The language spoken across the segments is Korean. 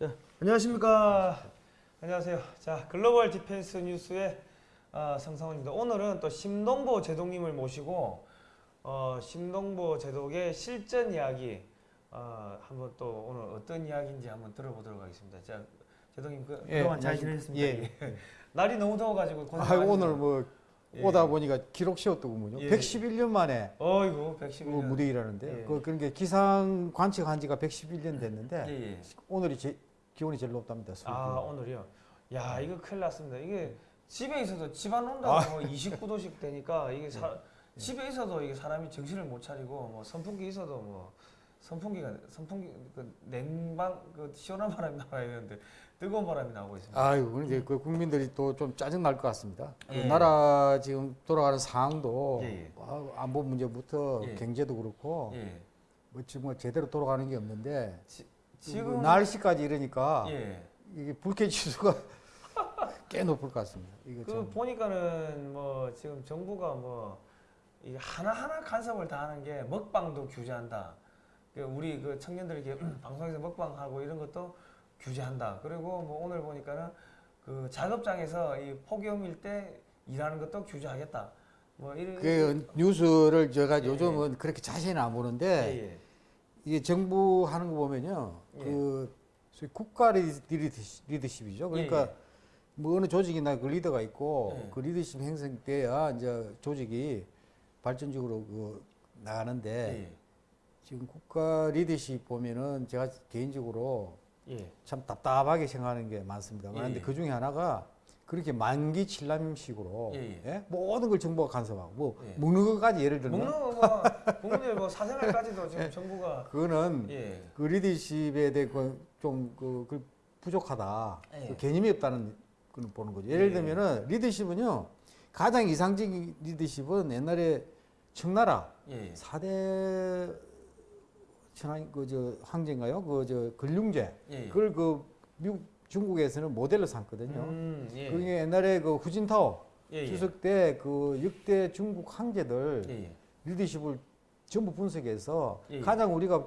자, 안녕하십니까. 안녕하세요. 자, 글로벌 디펜스 뉴스의 어, 성상원입니다. 오늘은 또 심동보 제독님을 모시고 어, 심동보 제독의 실전 이야기 어, 한번 또 오늘 어떤 이야기인지 한번 들어보도록 하겠습니다. 자, 제독님 그, 예, 그동안 잘. 지내셨습니까? 예. 날이 너무 더워가지고 고생 아. 오늘 뭐 예. 오다 보니까 기록 세웠더군요. 예. 111년 만에 어이구 그 111년. 무더위라 하는데 예. 그 그런 게 기상 관측한 지가 111년 됐는데 예, 예. 오늘이 제, 기온이 제일 높답니다. 서울. 아 오늘이요. 야 네. 이거 큰일 났습니다. 이게 집에 있어도 집안 온도가 아. 뭐 29도씩 되니까 이게 사, 네. 집에 있어도 이게 사람이 정신을 못 차리고 뭐 선풍기 있어도 뭐 선풍기가 선풍기 그 냉방 그 시원한 바람이 나와야 되는데 뜨거운 바람이 나오고 있습니다. 아유, 그런데 그 국민들이 또 좀 짜증 날 것 같습니다. 그 예. 나라 지금 돌아가는 상황도 예, 예. 아, 안보 문제부터 예. 경제도 그렇고 예. 뭐 지금 뭐 제대로 돌아가는 게 없는데 지 금뭐 날씨까지 이러니까 예. 이게 불쾌 지수가 꽤 높을 것 같습니다. 이거 그 참. 보니까는 뭐 지금 정부가 뭐 하나하나 간섭을 다 하는 게 먹방도 규제한다. 그 우리 그 청년들에게 방송에서 먹방하고 이런 것도 규제한다. 그리고 뭐 오늘 보니까는 그 작업장에서 이 폭염일 때 일하는 것도 규제하겠다. 뭐 이런 그 뉴스를 제가 예, 요즘은 그렇게 자세히는 안 보는데 예, 예. 이게 정부 하는 거 보면요. 예. 그 소위 국가 리드- 리더십, 리더십이죠. 그러니까 예, 뭐 어느 조직이나 그 리더가 있고 예. 그 리더십 형성돼야 이제 조직이 발전적으로 그 나가는데 예, 지금 국가 리더십 보면은 제가 개인적으로 예. 참 답답하게 생각하는 게 많습니다. 예, 그런데 예. 그 중에 하나가 그렇게 만기 칠남식으로 예, 예? 모든 걸 정부가 간섭하고 뭐 예. 먹는 것까지 예를 들면 먹는 거 뭐, 국민의 뭐 사생활까지도 지금 정부가 그거는 예. 그 리더십에 대해 좀그 그 부족하다. 예. 그 개념이 없다는 걸 보는 거죠. 예를 예. 들면은 리더십은요. 가장 이상적인 리더십은 옛날에 청나라 예. 사대 천황 그저 황제인가요? 그 저 근륭제. 예. 그걸 그 미국 중국에서는 모델로 삼거든요. 음, 예. 그게 옛날에 그 후진타오 예, 예. 추석 때그 역대 중국 황제들 예, 예. 리더십을 전부 분석해서 예, 예. 가장 우리가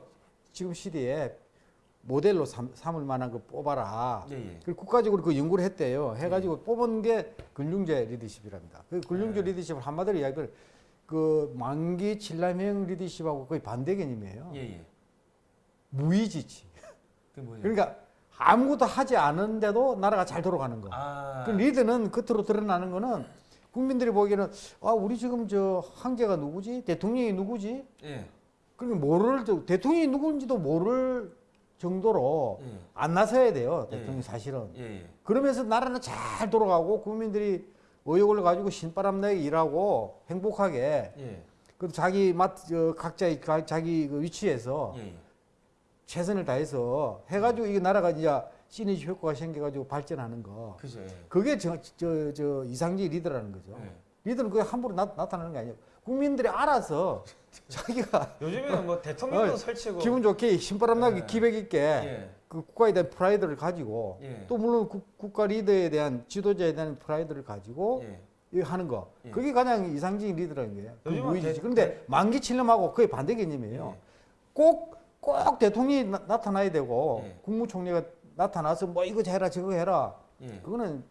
지금 시대에 모델로 삼, 삼을 만한 거 뽑아라. 예, 예. 그 국가적으로 그 연구를 했대요. 해가지고 뽑은 게 근융제 리더십이랍니다. 그 근융제 네. 리더십을 한마디로 이야기를 그 만기 칠남형 리더십하고 거의 반대 개념이에요. 예, 예. 무의지치. 그? 그러니까 아무것도 하지 않은데도 나라가 잘 돌아가는 거. 아. 그 리더는 겉으로 드러나는 거는 국민들이 보기에는 아 우리 지금 저 황제가 누구지 대통령이 누구지 예. 그러니까 모를 저- 대통령이 누군지도 모를 정도로 예. 안 나서야 돼요 예. 대통령 이 사실은 예, 예. 그러면서 나라는 잘 돌아가고 국민들이 의욕을 가지고 신바람 나게 일하고 행복하게 예. 그 자기 맛 저, 각자의 가- 자기 그 위치에서 예. 예. 최선을 다해서 해가지고 이게 나라가 이제 시너지 효과가 생겨가지고 발전하는 거 그죠. 예. 그게 저, 저, 저 이상적인 리더라는 거죠. 예. 리더는 그게 함부로 나, 나타나는 게 아니에요. 국민들이 알아서 자기가 요즘에는 뭐 대통령도 어, 설치고 기분 좋게 신바람 나게 예. 기백 있게 예. 그 국가에 대한 프라이드를 가지고 예. 또 물론 국, 국가 리더에 대한 지도자에 대한 프라이드를 가지고 예. 하는 거 예. 그게 가장 이상적인 리더라는 거예요. 그 요즘은 무의지지. 대- 그런데 만기 칠념하고 그게 반대 개념이에요. 예. 꼭, 꼭 대통령이 나, 타나야 되고 예. 국무총리가 나타나서 뭐 이거 해라 저거 해라 예. 그거는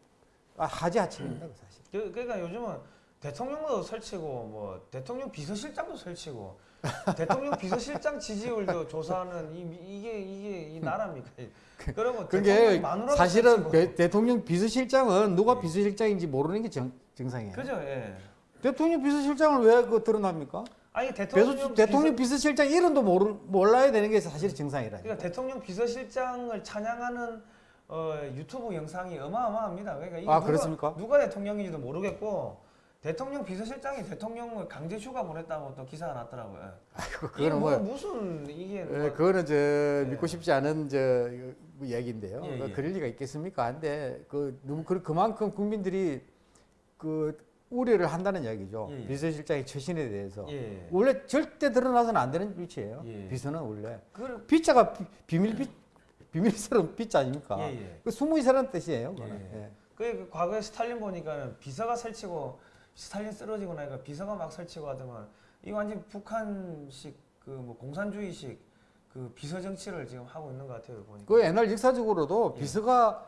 아, 하지 하층입니다 사실. 그, 그러니까 요즘은 대통령도 설치고 뭐 대통령 비서실장도 설치고 대통령 비서실장 지지율도 조사하는 이, 이게 이게 이 나라입니까? 그러고 그게 사실은. 대, 대통령 비서실장은 누가 예. 비서실장인지 모르는 게 정, 정상이에요. 그죠? 예. 대통령 비서실장을 왜 그 드러납니까? 아니 대통령, 대통령 대통령 비서, 비서 실장 이름도 모르, 몰라야 되는 게 사실 정상이라. 그러니까 대통령 비서실장을 찬양하는 어, 유튜브 영상이 어마어마합니다. 그러니까 아, 누가, 그렇습니까? 누가 대통령인지도 모르겠고 대통령 비서실장이 대통령을 강제 휴가 보냈다고 또 기사가 났더라고요. 예. 아이고, 그거는 뭐, 뭐, 무슨 이게 예, 뭐, 그거는 저 믿고 싶지 않은 저뭐 얘기인데요. 예, 그 예. 그럴 리가 있겠습니까? 근데 그 그만큼 국민들이 그 우려를 한다는 이야기죠. 예, 예. 비서실장의 처신에 대해서. 예. 원래 절대 드러나서는 안 되는 위치예요. 예. 비서는 원래. 그 빗자가 비, 비밀 빗 비밀스러운 빗자 아닙니까? 예, 예. 그 숨어 있으라는 뜻이에요. 그거는. 그, 그 과거에 스탈린 보니까는 비서가 설치고 스탈린 쓰러지고 나니까 비서가 막 설치고 하더만 이거 완전 북한식 그 뭐 공산주의식 그 비서 정치를 지금 하고 있는 것 같아요 보니까. 그 옛날 역사적으로도 예. 비서가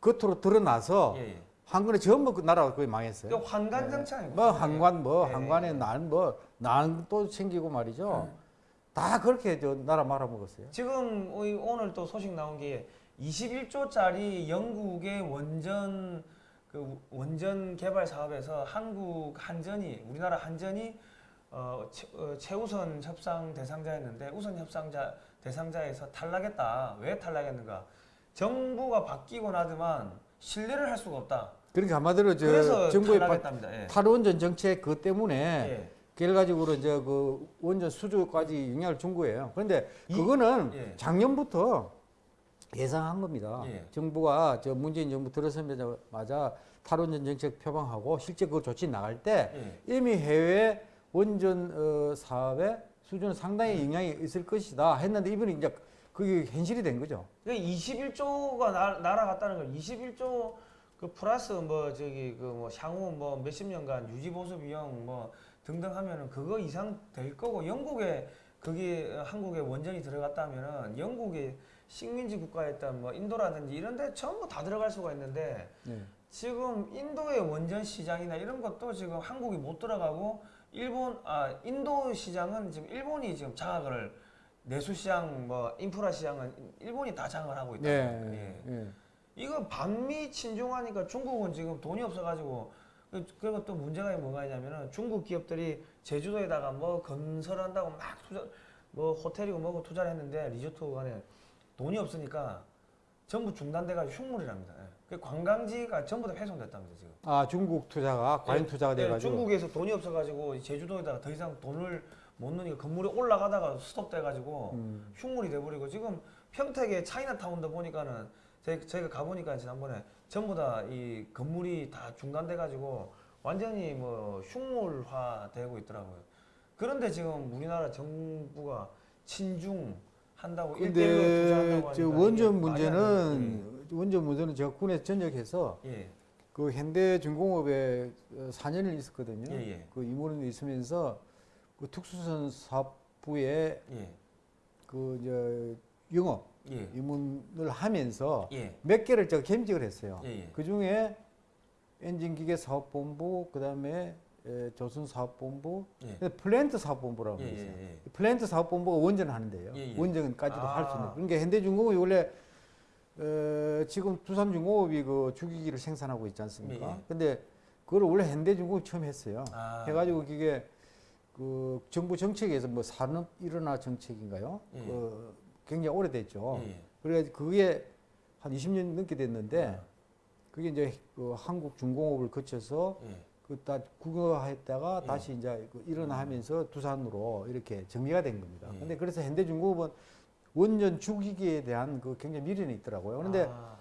겉으로 드러나서. 한근에 전부 그 나라가 거의 망했어요. 그 환관 정치 아니고. 뭐 한관 뭐 예. 한관에 난뭐난또 챙기고 말이죠. 다 그렇게 저 나라 말아먹었어요. 지금 이- 오늘 또 소식 나온 게 21조짜리 영국의 원전 그 원전 개발 사업에서 한국 한전이 우리나라 한전이 어, 최, 어, 최우선 협상 대상자였는데 우선 협상자 대상자에서 탈락했다. 왜 탈락했는가? 정부가 바뀌고 나더만 신뢰를 할 수가 없다. 그러니까 한마디로 저 정부의. 예. 탈원전 정책 그 때문에 예. 결과적으로 이제 그 원전 수주까지 영향을 준 거예요. 그런데 이- 그거는 예. 작년부터 예상한 겁니다. 예. 정부가 저 문재인 정부 들어서자마자 탈원전 정책 표방하고 실제 그 조치 나갈 때 예. 이미 해외 원전 어, 사업의 수준은 상당히 영향이 있을 것이다 했는데 이번에 이제 그게 현실이 된 거죠. 그러니까 21조가 나, 날아갔다는 걸 21조 그 플러스 뭐 저기 그 뭐 향후 뭐 몇십 년간 유지 보수 비용 뭐 등등 하면은 그거 이상 될 거고 영국에 그게 한국에 원전이 들어갔다면은 영국의 식민지 국가였던 뭐 인도라든지 이런 데 전부 다 들어갈 수가 있는데 네. 지금 인도의 원전 시장이나 이런 것도 지금 한국이 못 들어가고 일본 아 인도 시장은 지금 일본이 지금 장악을 내수 시장 뭐 인프라 시장은 일본이 다 장악을 하고 있다. 네. 예. 예. 이거 반미 친중하니까 중국은 지금 돈이 없어가지고 그- 그리고 또 문제가 뭐가 있냐면은 중국 기업들이 제주도에다가 뭐 건설한다고 막 투자 뭐 호텔이고 뭐고 투자를 했는데 리조트 간에 돈이 없으니까 전부 중단돼가지고 흉물이랍니다. 예. 그 관광지가 전부 다 훼손됐답니다 지금. 아 중국 투자가 과잉 예, 투자가 예, 돼가지고 중국에서 돈이 없어가지고 제주도에다가 더 이상 돈을 못 넣으니까 건물이 올라가다가 스톱돼가지고 음. 흉물이 돼버리고 지금 평택의 차이나타운도 보니까는 저희, 저희가 가보니까 지난번에 전부 다 이 건물이 다 중단돼가지고 완전히 뭐 흉물화 되고 있더라고요. 그런데 지금 우리나라 정부가 친중 한다고 근데 저 원전 문제는 원전 문제는 제가 군에 전역해서. 예, 그 현대중공업에 어, 4년을 있었거든요. 예, 예, 그 임원으로 있으면서 그 특수선 사업부에 예, 그 이제 영업 예, 입문을 하면서 예, 몇 개를 제가 겸직을 했어요. 예, 예. 그 중에 엔진기계 사업본부, 그 다음에 조선 사업본부, 예. 플랜트 사업본부라고 예, 있어요. 예, 예. 플랜트 사업본부가 원전하는데요. 예, 예. 원전까지도 할수 있는. 아. 그러니까 현대중공업이 원래 어, 지금 두산중공업이 그 주기기를 생산하고 있지 않습니까? 예, 예. 근데 그걸 원래 현대중공업이 처음 했어요. 아, 해가지고 그게 그 정부 정책에서 뭐 산업 일어나 정책인가요? 예. 그 굉장히 오래됐죠. 예, 예. 그래서 그게 한 20년 넘게 됐는데 아, 그게 이제 그 한국 중공업을 거쳐서 예. 그다 국영화했다가 예. 다시 이제 그 일어나면서 두산으로 이렇게 정리가 된 겁니다. 예. 근데 그래서 현대중공업은 원전 주기기에 대한 그 굉장히 미련이 있더라고요. 그런데 아,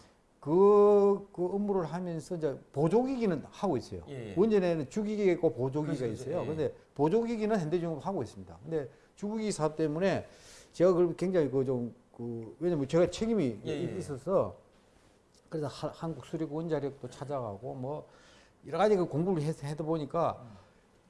그, 그 업무를 하면서 이제 보조기기는 하고 있어요. 예, 예. 원전에는 주기기가 있고 보조기가 그렇죠, 그렇죠. 있어요. 예. 근데 보조기기는 현대중공업 하고 있습니다. 근데 주기기 사업 때문에 제가 그 굉장히 그 좀 그 왜냐면 제가 책임이 예, 예. 있어서 그래서 하- 한국 수력 원자력도 찾아가고 뭐 여러 가지 그 공부를 해서 해다 보니까 음.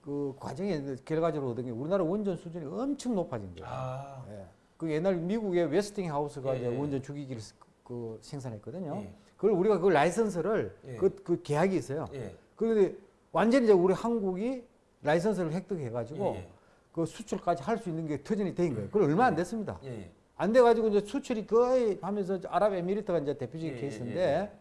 그 과정에 결과적으로 얻은 게 우리나라 원전 수준이 엄청 높아진 거예요. 아, 예. 그 옛날 미국의 웨스팅하우스가 예, 이제 예. 원전 주기기를 스- 그 생산했거든요. 예, 그걸 우리가 그 라이선스를 예. 그, 그 계약이 있어요. 예, 그런데 완전히 이제 우리 한국이 라이선스를 획득해가지고 예, 그 수출까지 할 수 있는 게 터전이 된 거예요. 그걸 얼마 안 됐습니다. 예, 예. 안 돼가지고 이제 수출이 거의 하면서 아랍에미리트가 이제 대표적인 예, 예, 케이스인데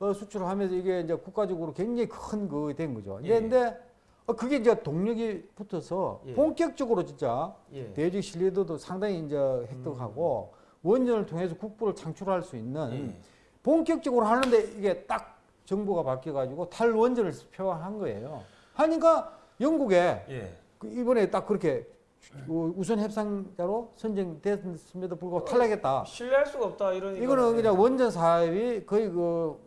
어, 수출을 하면서 이게 이제 국가적으로 굉장히 큰 그 된 거죠. 예. 근데, 어, 그게 이제 동력이 붙어서 예. 본격적으로 진짜 예. 대외적 신뢰도도 상당히 이제 획득하고 원전을 통해서 국부를 창출할 수 있는 음. 예. 본격적으로 하는데 이게 딱 정부가 바뀌어가지고 탈원전을 표방한 거예요. 하니까 영국에 예. 그 이번에 딱 그렇게 그 우선 협상자로 선정됐음에도 불구하고 탈락했다. 신뢰할 수가 없다 이러니까. 이거는 그냥 원전 사업이 거의 그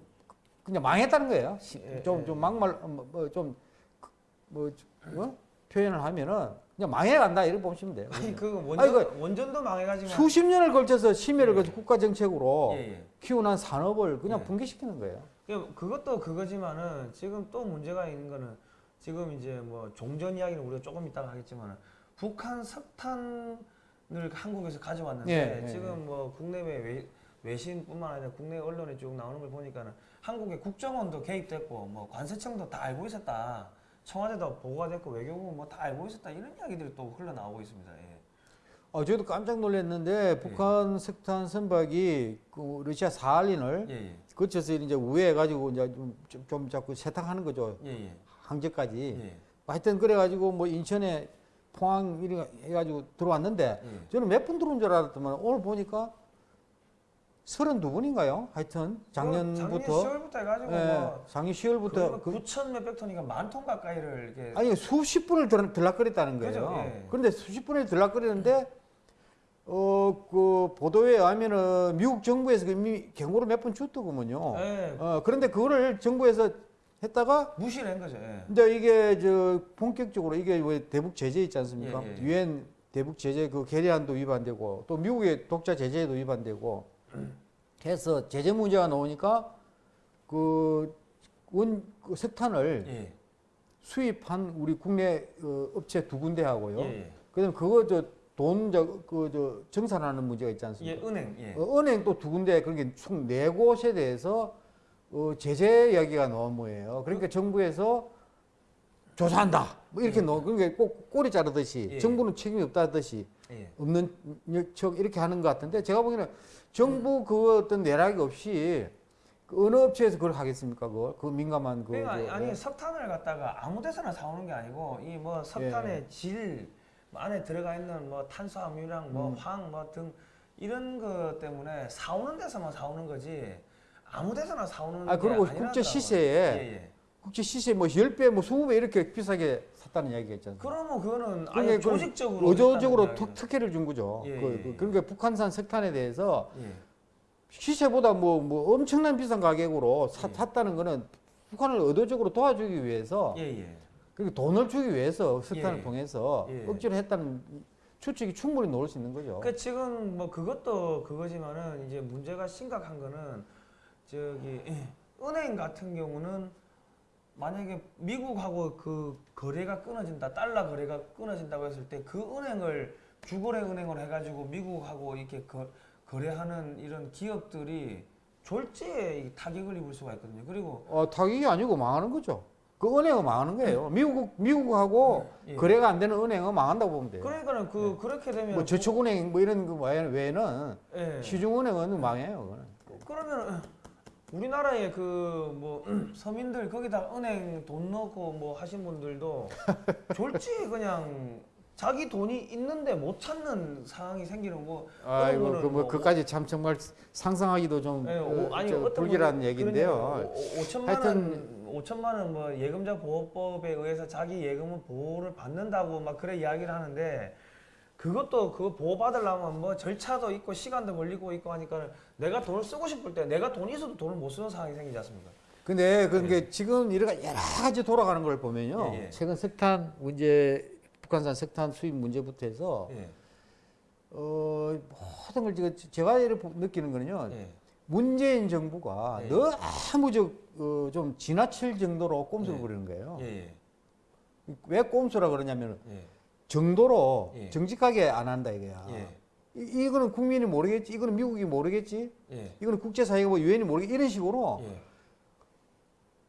그냥 망했다는 거예요. 예, 좀 예. 좀 막말 뭐좀뭐 어? 표현을 하면은 그냥 망해간다 이렇게 보시면 돼요. 아니 그 아니, 원전 원전도 망해가지고. 수십 년을 걸쳐서 심혈을 예. 걸쳐 국가 정책으로 예, 예. 키워난 산업을 그냥 예. 붕괴시키는 거예요. 그- 그것도 그거지만은 지금 또 문제가 있는 거는 지금 이제 뭐 종전 이야기는 우리가 조금 이따가 하겠지만 북한 석탄 한국에서 가져왔는데 예, 예, 지금 뭐 국내외 외, 외신뿐만 아니라 국내 언론에 쭉 나오는 걸 보니까는 한국의 국정원도 개입됐고 뭐 관세청도 다 알고 있었다. 청와대도 보고가 됐고 외교부 뭐 다 알고 있었다 이런 이야기들이 또 흘러나오고 있습니다. 예. 어, 저도 깜짝 놀랐는데 북한 석탄 선박이 그 러시아 사할린을 예, 예. 거쳐서 이제 우회해 가지고 이제 좀, 좀, 좀 자꾸 세탁하는 거죠. 예, 예. 항저까지. 예. 하여튼 그래 가지고 뭐 인천에 포항 이래 가지고 들어왔는데 예. 저는 몇 분 들어온 줄 알았더만 오늘 보니까 32분인가요? 하여튼 작년 작년부터 10월부터 해가지고 예, 뭐 작년 10월부터 그 그, 9천 몇백 톤이니까 만 톤 가까이를 이렇게 아니 수십 분을 들, 들락거렸다는 거예요. 그죠, 예. 그런데 수십 분을 들락거리는데 어 그 보도에 의하면은 미국 정부에서 이미 경고를 몇 번 줬더구먼요. 예, 어 그런데 그거를 정부에서 했다가 무시를 한 거죠. 예. 근데 이게 저 본격적으로 이게 왜 대북 제재 있지 않습니까? 예, 예. 유엔 대북 제재 그 계리안도 위반되고 또 미국의 독자 제재도 위반되고 해서 제재 문제가 나오니까 그 원 그 석탄을 예. 수입한 우리 국내 어, 업체 두 군데하고요. 예. 그다음 그거 저 돈 저 그 저 정산하는 문제가 있지 예, 않습니까? 은행. 예. 어, 은행 또 두 군데 그렇게 총 네 곳에 대해서 어, 제재 이야기가 나온 거예요. 그러니까 정부에서 조사한다. 뭐 이렇게 예. 넣어. 그러니까 꼭 꼬리 자르듯이 예. 정부는 책임이 없다듯이 예. 없는 척 이렇게 하는 것 같은데 제가 보기에는 정부 그 어떤 내락이 없이 그 어느 업체에서 그걸 하겠습니까? 그걸 그 민감한 그 그러니까 저- 아니 석탄을 갖다가 아무 데서나 사오는 게 아니고 이 뭐 석탄의 예. 질뭐 안에 들어가 있는 뭐 탄수화물이랑 뭐 음. 황뭐등 이런 것 때문에 사오는 데서만 사오는 거지 아무 데서나 사오는 아게 그리고. 국제 시세에 예, 예. 국제 시세 뭐 10배 뭐 20배 이렇게 비싸게 이야기가 있잖아요. 그러면 그거는 아예 조직적으로 의도적으로 특, 특혜를 준 거죠. 예, 그, 예, 그, 예. 그러니까 북한산 석탄에 대해서 예. 시세보다 뭐, 뭐 엄청난 비싼 가격으로 사, 예. 샀다는 거는 북한을 의도적으로 도와주기 위해서 예, 예. 그리고 돈을 주기 위해서 석탄을 예. 통해서 예. 억지로 했다는 추측이 충분히 나올 수 있는 거죠. 그 지금 뭐 그것도 그거지만은 이제 문제가 심각한 거는 저기 예, 은행 같은 경우는 만약에 미국하고 그 거래가 끊어진다 달러 거래가 끊어진다고 했을 때 그 은행을 주거래 은행을 해가지고 미국하고 이렇게 거, 거래하는 이런 기업들이 졸지에 이 타격을 입을 수가 있거든요. 그리고 어, 타격이 아니고 망하는 거죠. 그 은행은 망하는 거예요. 미국 미국하고 예. 거래가 안 되는 은행은 망한다고 보면 돼요. 그러니까는 그 그렇게 되면 뭐 저축은행 뭐 이런 거 외에는- 외에는 예. 시중은행은 망해요. 그거는. 그러면 우리나라의 그 뭐 서민들 거기다 은행 돈 넣고 뭐 하신 분들도 졸지 그냥 자기 돈이 있는데 못 찾는 상황이 생기는 거. 아이고 거는 그뭐 뭐- 그까지 참 정말 상상하기도 좀 예, 어, 오, 아니 저 어떤 불길한 얘기인데요. 오- 오천만 하여튼- 원, 오천만 원 뭐 예금자 보호법에 의해서 자기 예금은 보호를 받는다고 막 그래 이야기를 하는데 그것도 그거 보호 받으려면 뭐 절차도 있고 시간도 걸리고 있고 하니까 내가 돈을 쓰고 싶을 때 내가 돈이 있어도 돈을 못 쓰는 상황이 생기지 않습니까? 근데 그게 지금 여러 가- 여러 가지 돌아가는 걸 보면요. 예, 예. 최근 석탄 문제, 북한산 석탄 수입 문제부터 해서 예. 어, 모든 걸 제가 제가 이렇게 느끼는 거는요. 예. 문재인 정부가 예. 너무 저, 어, 좀 지나칠 정도로 꼼수를 예. 부리는 거예요. 예, 예, 왜 꼼수라 그러냐면 예, 정도로 예. 정직하게 안 한다 이거야. 예, 이, 이거는 국민이 모르겠지, 이거는 미국이 모르겠지, 예, 이거는 국제사회가 뭐 유엔이 모르겠지 이런 식으로 예.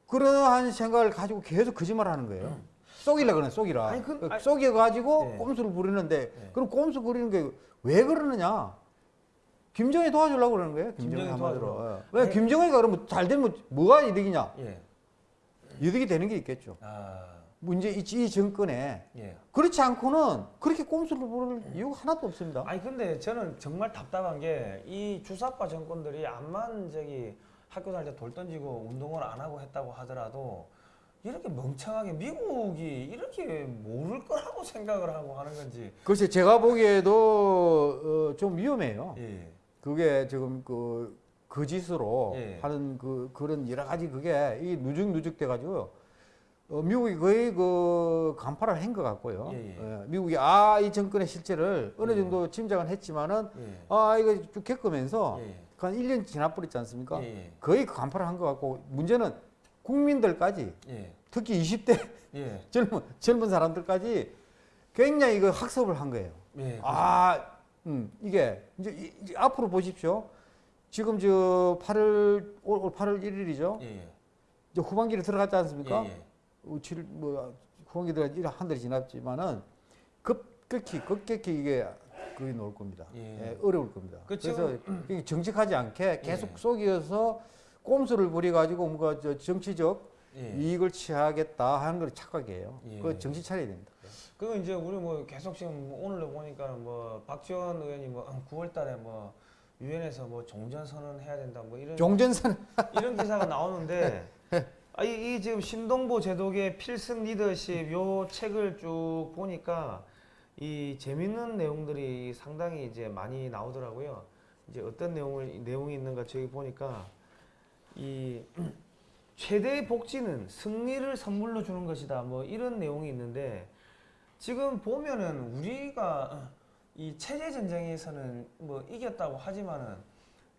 그러한 생각을 가지고 계속 거짓말을 하는 거예요. 쏘기라 그러네, 쏘기라. 아니, 그- 그 아니- 쏘겨가지고 예. 꼼수를 부리는데 예. 그럼 꼼수 부리는 게 왜 그러느냐? 김정이 도와주려고 그러는 거예요. 김정이 한마디로. 예. 왜 김정이가 그러면 잘 되면 뭐가 이득이냐? 예. 이득이 되는 게 있겠죠. 아, 문제 이, 이 정권에 예. 그렇지 않고는 그렇게 꼼수를 부를 이유가 하나도 없습니다. 아니 근데 저는 정말 답답한 게 이 주사파 정권들이 암만 저기 학교 다닐 때 돌 던지고 운동을 안 하고 했다고 하더라도 이렇게 멍청하게 미국이 이렇게 모를 거라고 생각을 하고 하는 건지. 글쎄 제가 보기에도 어, 좀 위험해요. 예. 그게 지금 그 거짓으로 예. 하는 그 그런 여러 가지 그게 이 누적 누적돼 가지고 어, 미국이 거의 그 간파를 한 것 같고요. 예, 예. 예, 미국이 아 이 정권의 실체를 어느 예. 정도 짐작은 했지만은 예. 아 이거 쭉 겪으면서 예. 한 1년 지나버렸지 않습니까? 예. 거의 그 간파를 한 것 같고 문제는 국민들까지 예. 특히 20대 예. 젊은 젊은 사람들까지 굉장히 그 학습을 한 거예요. 예. 아 음, 이게 이제, 이- 이제 앞으로 보십시오. 지금 저 8월 올, 올 8월 1일이죠. 예, 예. 이제 후반기를 들어갔지 않습니까? 예, 예. 어, 칠, 뭐 후반기 들어가 일한 달이 지났지만은 급격히 급격히 이게 그게 나올 겁니다. 예. 예, 어려울 겁니다. 그 그래서 정직하지 않게 계속 예. 속이어서 꼼수를 부려 가지고 뭔가 저 정치적 예. 이익을 취하겠다 하는 걸 착각이에요. 예. 그 정신 차려야 됩니다. 그리고 이제 우리 뭐 계속 지금 뭐 오늘도 보니까 뭐 박지원 의원이 뭐 9월 달에 뭐 유엔에서 뭐 종전 선언 해야 된다 뭐 이런 종전선 이런 기사가 나오는데 아, 이, 이 지금 신동보 제독의 필승 리더십 요 책을 쭉 보니까 이 재밌는 내용들이 상당히 이제 많이 나오더라고요. 이제 어떤 내용을 내용이 있는가 저기 보니까 이 최대의 복지는 승리를 선물로 주는 것이다. 뭐 이런 내용이 있는데 지금 보면은 우리가 이 체제 전쟁에서는 뭐 이겼다고 하지만은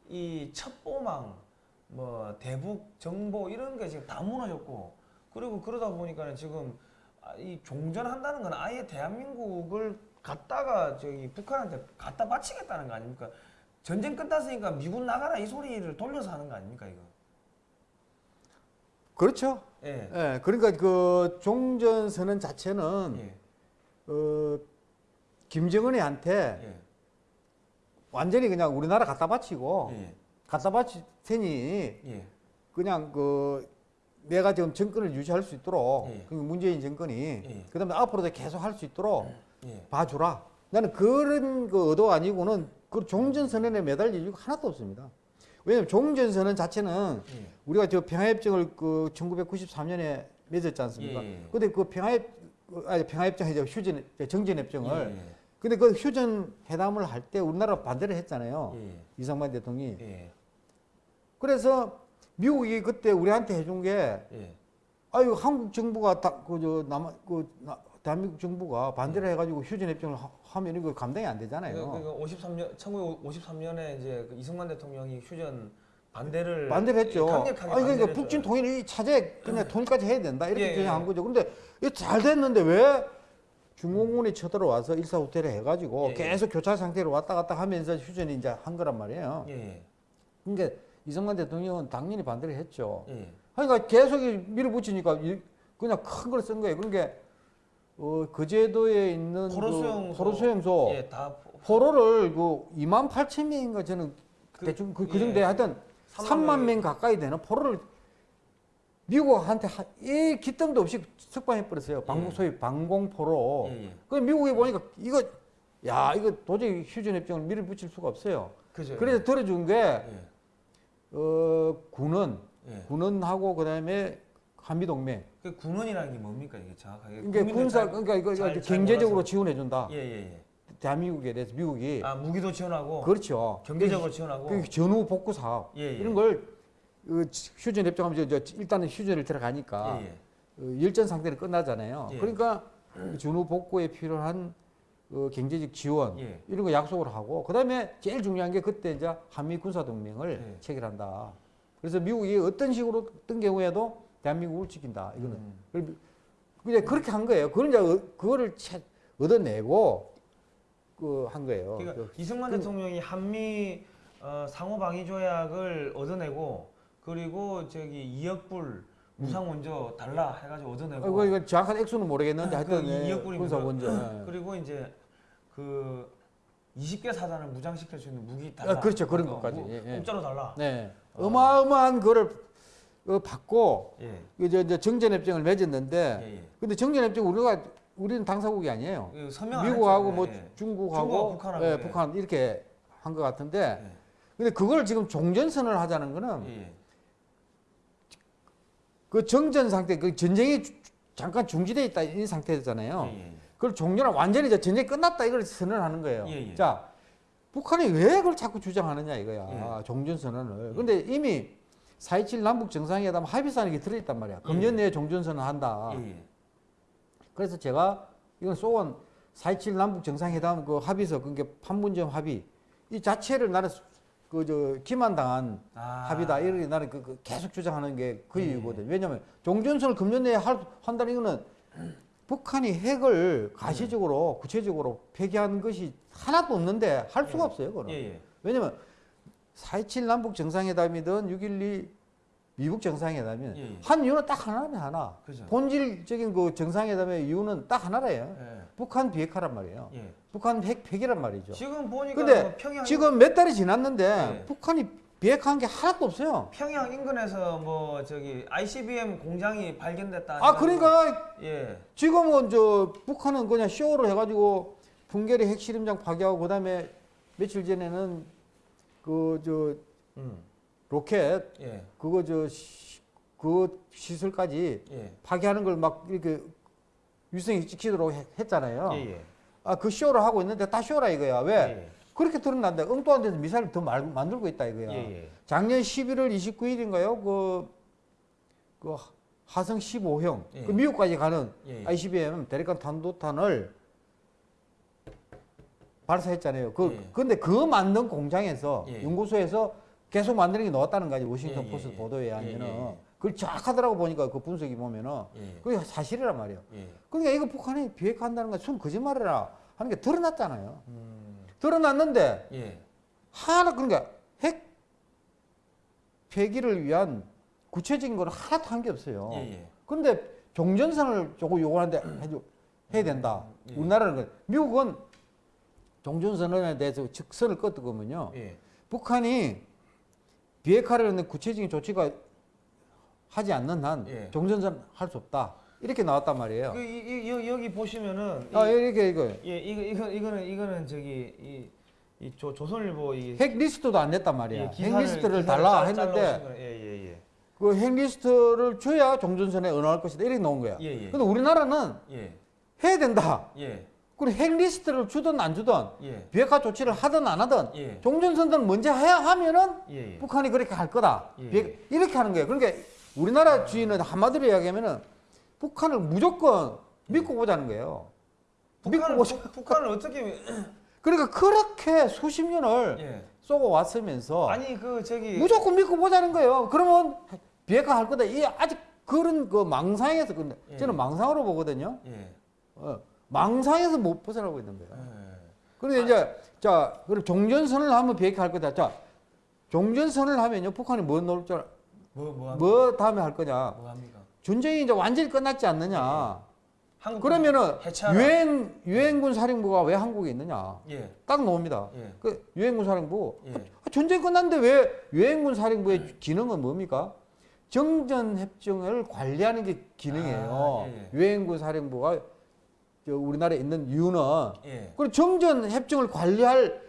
이 첩보망 뭐 대북 정보 이런 게 지금 다 무너졌고 그리고 그러다 보니까는 지금 아, 이 종전한다는 건 아예 대한민국을 갖다가 저기 북한한테 갖다 바치겠다는 거 아닙니까? 전쟁 끝났으니까 미군 나가라 이 소리를 돌려서 하는 거 아닙니까 이거? 그렇죠. 예. 예, 그러니까 그 종전 선언 자체는 예. 어, 김정은이한테 예. 완전히 그냥 우리나라 갖다 바치고 예. 갖다 바칠 테니 예. 그냥 그 내가 지금 정권을 유지할 수 있도록 예. 그 문재인 정권이 예. 그다음에 앞으로도 계속 할 수 있도록 예. 봐주라. 나는 그런 그 의도 아니고는 그 종전선언에 매달릴 이유가 하나도 없습니다. 왜냐하면 종전선언 자체는 예. 우리가 저 평화협정을 그 1993년에 맺었지 않습니까? 예, 예. 근데 그 평화협 아니 평화협정이죠 휴전 정전협정을 예. 근데 그 휴전 회담을 할 때 우리나라 반대를 했잖아요. 예. 이상만 대통령이. 예. 그래서 미국이 그때 우리한테 해준 게 예. 아유 한국 정부가 딱그저 남아 그 나- 대한민국 정부가 반대를 해가지고 휴전 협정을 하- 하면 이거 감당이 안 되잖아요. 그러니까 53년 1953년에 이제 그 이승만 대통령이 휴전 반대를 반대를 했죠. 강력하게 아니 그러니까 북진. 통일이 차제 그냥 통일까지 해야 된다 이렇게 예, 주장한 예. 거죠. 근데 잘 됐는데 왜 중공군이 쳐들어와서 일사후퇴를 해가지고 예, 예. 계속 교차 상태로 왔다 갔다 하면서 휴전이 이제 한 거란 말이에요. 예. 그러니까 이승만 대통령은 당연히 반대를 했죠. 예. 그러니까 계속 이 밀어붙이니까 이- 그냥 큰 걸 쓴 거예요. 그러니까 어, 거제도에 있는 포로 수용소. 그 포로 수용소 예, 다 포로를 그 2만 8천 명인가 저는 그- 대충 그, 그 예. 정도에 하여튼 3만 3만 명이- 명 가까이 되는 포로를 미국한테 하- 이 기뜸도 없이 석방해 버렸어요. 방공 예. 소위 방공포로. 예, 예. 그 미국이 보니까 이거 야 이거 도저히 휴전 협정을 밀어붙일 수가 없어요. 그죠. 그래서 들어준 게 예. 어, 군은 예. 군은하고 그다음에 한미 동맹. 그 군원이라는 게 뭡니까 이게 정확하게? 그러니까 군사 잘- 그러니까 이거 잘- 경제적으로. 지원해 준다. 예, 예, 예. 대한민국에 대해서 미국이 아, 무기도 지원하고 그렇죠. 경제적으로 지원하고 그 전후 복구 사업 예, 예. 이런 걸 어, 휴전 협정하면 저, 저 일단은 휴전을 들어가니까 예, 예. 어, 열전 상태는 끝나잖아요. 예. 그러니까 그 전후 복구에 필요한 어, 경제적 지원 예. 이런 거 약속을 하고 그다음에 제일 중요한 게 그때 이제 한미 군사 동맹을 예. 체결한다. 그래서 미국이 어떤 식으로 어떤 경우에도 대한민국을 지킨다. 이거는 음. 그냥 그렇게 한 거예요. 그걸 이제 어- 그거를 채- 얻어내고 그 한 거예요. 그러니까 그- 이승만 그- 대통령이 한미 어, 상호 방위 조약을 얻어내고 그리고 저기 2억 불 무상 원조 달라 해가지고 얻어내고 어, 이거 정확한 액수는 모르겠는데 아, 하여튼 그 예. 군사 원조. 예. 그리고 이제 그 20개 사단을 무장시킬 수 있는 무기 달라. 아, 그렇죠. 그런 어, 것까지. 무- 예, 예. 공짜로 달라. 네. 어. 어마어마한 거를 어, 받고 예. 이제 이제 정전협정을 맺었는데 예, 예. 근데 정전협정 우리가 우리는 당사국이 아니에요. 그 미국하고. 뭐. 중국하고 중국하고 북한하고. 북한 이렇게 한 것 같은데 예. 근데 그걸 지금 종전선을 하자는 거는. 그 정전 상태 그 전쟁이 주- 잠깐 중지돼 있다 이 상태잖아요. 예, 예. 그걸 종료나 완전히 전쟁이 끝났다 이걸 선언하는 거예요. 예, 예. 자, 북한이 왜 그걸 자꾸 주장하느냐 이거야. 예. 종전 선언을. 근데 이미 4.27 남북 정상회담 합의서안에 이게 들어있단 말이야. 금년 내에 종전 선언 한다. 예, 예. 그래서 제가 이건 소원 4.27 남북 정상회담 그 합의서 그게 판문점 합의 이 자체를 나는 그 저 기만당한 아. 합의다 이렇게 나는 그, 그 계속 주장하는 게그 예. 이유거든. 왜냐면 종전선을 금년 내에 할, 한다는 이거는 북한이 핵을 가시적으로 구체적으로 폐기한 것이 하나도 없는데 할 수가 예. 없어요. 그거는. 예, 예. 왜냐면 4.27 남북 정상회담이든 6.12 미국 정상회담이든. 한 이유는 딱 하나네 하나. 그죠. 본질적인 그 정상회담의 이유는 딱 하나래요. 예. 북한 비핵화란 말이에요. 예. 북한 핵 폐기란 말이죠. 지금 보니까 근데 뭐 평양 지금 몇 달이 지났는데 예. 북한이 비핵화한 게 하나도 없어요. 평양 인근에서 뭐 저기 ICBM 공장이 발견됐다. 아 그러니까 예. 지금은 저 북한은 그냥 쇼를 해가지고 풍계리 핵실험장 파괴하고 그다음에 며칠 전에는 그저 음. 로켓 예. 그거 저그 시설까지 예. 파괴하는 걸 막 이렇게 위성이 찍히도록 해- 했잖아요. 예. 예. 아 그 쇼를 하고 있는데 다 쇼라 이거야. 왜? 예. 그렇게 드러난다. 엉뚱한 데서 미사일을 더 말- 만들고 있다 이거야. 예. 예. 작년 11월 29일인가요? 그, 그 하성 15형 예. 그 미국까지 가는 예. ICBM 대륙간 탄도탄을 발사했잖아요. 그 예. 근데 그 만든 공장에서 예. 연구소에서 계속 만드는 게 나왔다는 거지 워싱턴 예, 예, 포스트 예. 보도에 하면은 예, 예, 예. 그걸 정확하더라고 보니까 그 분석이 보면은 예. 그게 사실이란 말이에요. 예. 그러니까 이거 북한이 비핵화한다는 건 순 거짓말이라 하는 게 드러났잖아요. 음. 드러났는데 예. 하나 그러니까 핵 폐기를 위한 구체적인 걸 하나도 한 게 없어요. 예. 예. 그런데 종전선을 조금 요구하는데 해줘 해야 된다. 예. 우리나라는 그- 미국은 종전선언에 대해서 직선을 껐거든요. 예. 북한이 비핵화를 하는 구체적인 조치가 하지 않는 한 예. 종전선언 할수 없다. 이렇게 나왔단 말이에요. 그 이, 이, 여- 여기 보시면은 아 이- 이렇게 이거 예, 이거 이거 이거는 이거는 저기 이, 이 조, 조선일보 이 핵 리스트도 안 냈단 말이야. 예, 핵 기사를- 리스트를 기사를 달라 짤- 했는데 거는- 예, 예, 예. 그핵 리스트를 줘야 종전선언을 할 것이다. 이렇게 나온 거야. 예, 예. 근데 우리나라는 예. 해야 된다. 예. 그리고 핵 리스트를 주든 안 주든 예. 비핵화 조치를 하든 안 하든 예. 종전선언 먼저 해야 하면은. 북한이 그렇게 할 거다. 예. 비핵- 이렇게 하는 거예요. 그러니까 우리나라 주인은 한마디로 이야기하면은 북한을 무조건 믿고 보자는 거예요. 믿고 북한을. 북- 북한을 어떻게 그러니까 그렇게 수십 년을 예. 쏘고 왔으면서 아니 그 저기 무조건 믿고 보자는 거예요. 그러면 비핵화 할 거다. 이 아직 그런 그 망상에서 근데 예. 저는 망상으로 보거든요. 예. 어, 망상에서 못 벗어나고 있는 거예요. 예. 그런데 이제 자 그럼 종전선을 하면 비핵화 할 거다. 자 종전선을 하면요 북한이 뭐 넣을 줄 알- 뭐, 뭐? 뭐 다음에 할 거냐? 뭐 합니까? 전쟁이 이제 완전히 끝났지 않느냐? 한국 그러면은. 유엔 유엔군 사령부가 왜 한국에 있느냐? 예. 딱 나옵니다. 예. 그 유엔군 사령부 예. 아, 전쟁 끝났는데 왜 유엔군 사령부의 기능은 뭡니까? 정전 협정을 관리하는 게 기능이에요. 아. 유엔군 사령부가 저 우리나라에 있는 이유는 예. 그리고 정전 협정을 관리할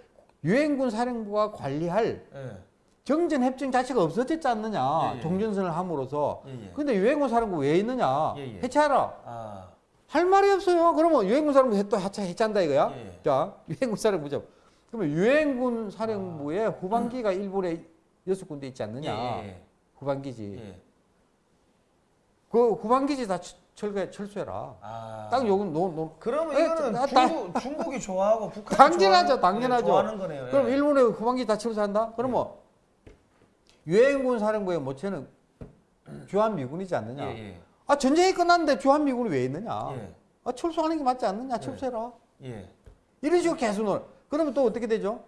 유엔군 사령부가 관리할 예. 정전 협정 자체가 없어졌지 않느냐? 예, 예. 종전선을 함으로써. 예. 예. 근데 유엔군 사령부 왜 있느냐? 예, 예. 해체하라. 아. 할 말이 없어요. 그러면 유엔군 사령부 또 해체 해체한다 이거야? 예. 자, 유엔군 사령부죠. 그러면 유엔군 사령부의 아. 후반기가 일본에 여섯 군데 있지 예. 않느냐? 예. 후방기지. 예. 그 후방기지 다 철- 철거해 철수해라. 아. 딱 요건 노, 노. 그러면 예, 이거는 나- 나- 중국 중국이 좋아하고 북한이 당연하죠, 좋아하는, 당연하죠. 예, 좋아하는 거네요. 예. 그럼 일본의 후방기지 다 철수한다? 그러면 유엔군 사령부의 모체는 주한미군이지 않느냐? 예. 예. 아 전쟁이 끝났는데 주한미군이 왜 있느냐? 예. 아 철수하는 게 맞지 않느냐? 철수해라. 예. 이런 식으로 계속 놀. 그러면 또 어떻게 되죠?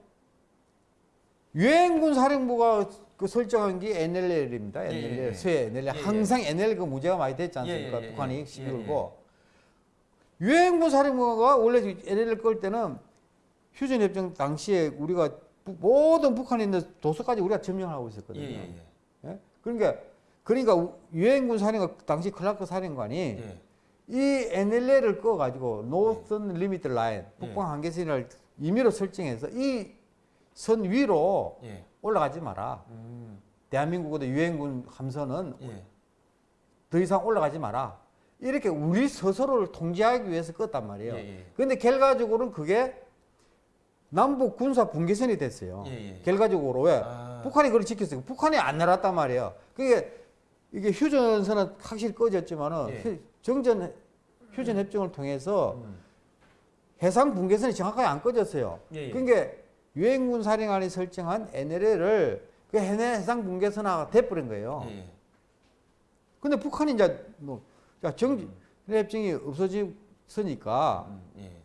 유엔군 사령부가 그 설정한 게 NLL입니다. 예, NLL, 예, 예. 서해 NLL. 예, 예. 항상 NLL 그 문제가 많이 됐지 않습니까? 예, 예, 예, 북한이 예. 시비 예, 걸고. 유엔군 사령부가 원래 NLL 끌 때는 휴전협정 당시에 우리가 부- 모든 북한에 있는 도서까지 우리가 점령을 하고 있었거든요. 예. 예. 예? 그러니까 그러니까 우- 유엔군 사령관 당시 클라크 사령관이 예. 이 NLL을 꺼 가지고 Northern Limit Line 북방 한계선을 임의로 설정해서 이 선 위로 예. 올라가지 마라. 음. 대한민국의 유엔군 함선은 예. 더 이상 올라가지 마라. 이렇게 우리 스스로를 통제하기 위해서 껐단 말이에요. 예, 예. 근데 결과적으로는 그게 남북 군사 분계선이 됐어요. 예, 예. 결과적으로 왜? 아. 북한이 그걸 지켰어요. 북한이 안 날았단 말이에요. 그게 이게 휴전선은 확실히 꺼졌지만은 예. 휴- 정전 휴전 협정을 통해서 음. 해상 분계선이 정확하게 안 꺼졌어요. 예, 예. 그러니까 유엔군 사령관이 설정한 NLL을 그 해상 분계선화가 돼버린 거예요. 예. 근데 북한이 이제 뭐, 자, 정, 협정이 없어졌으니까 음, 예.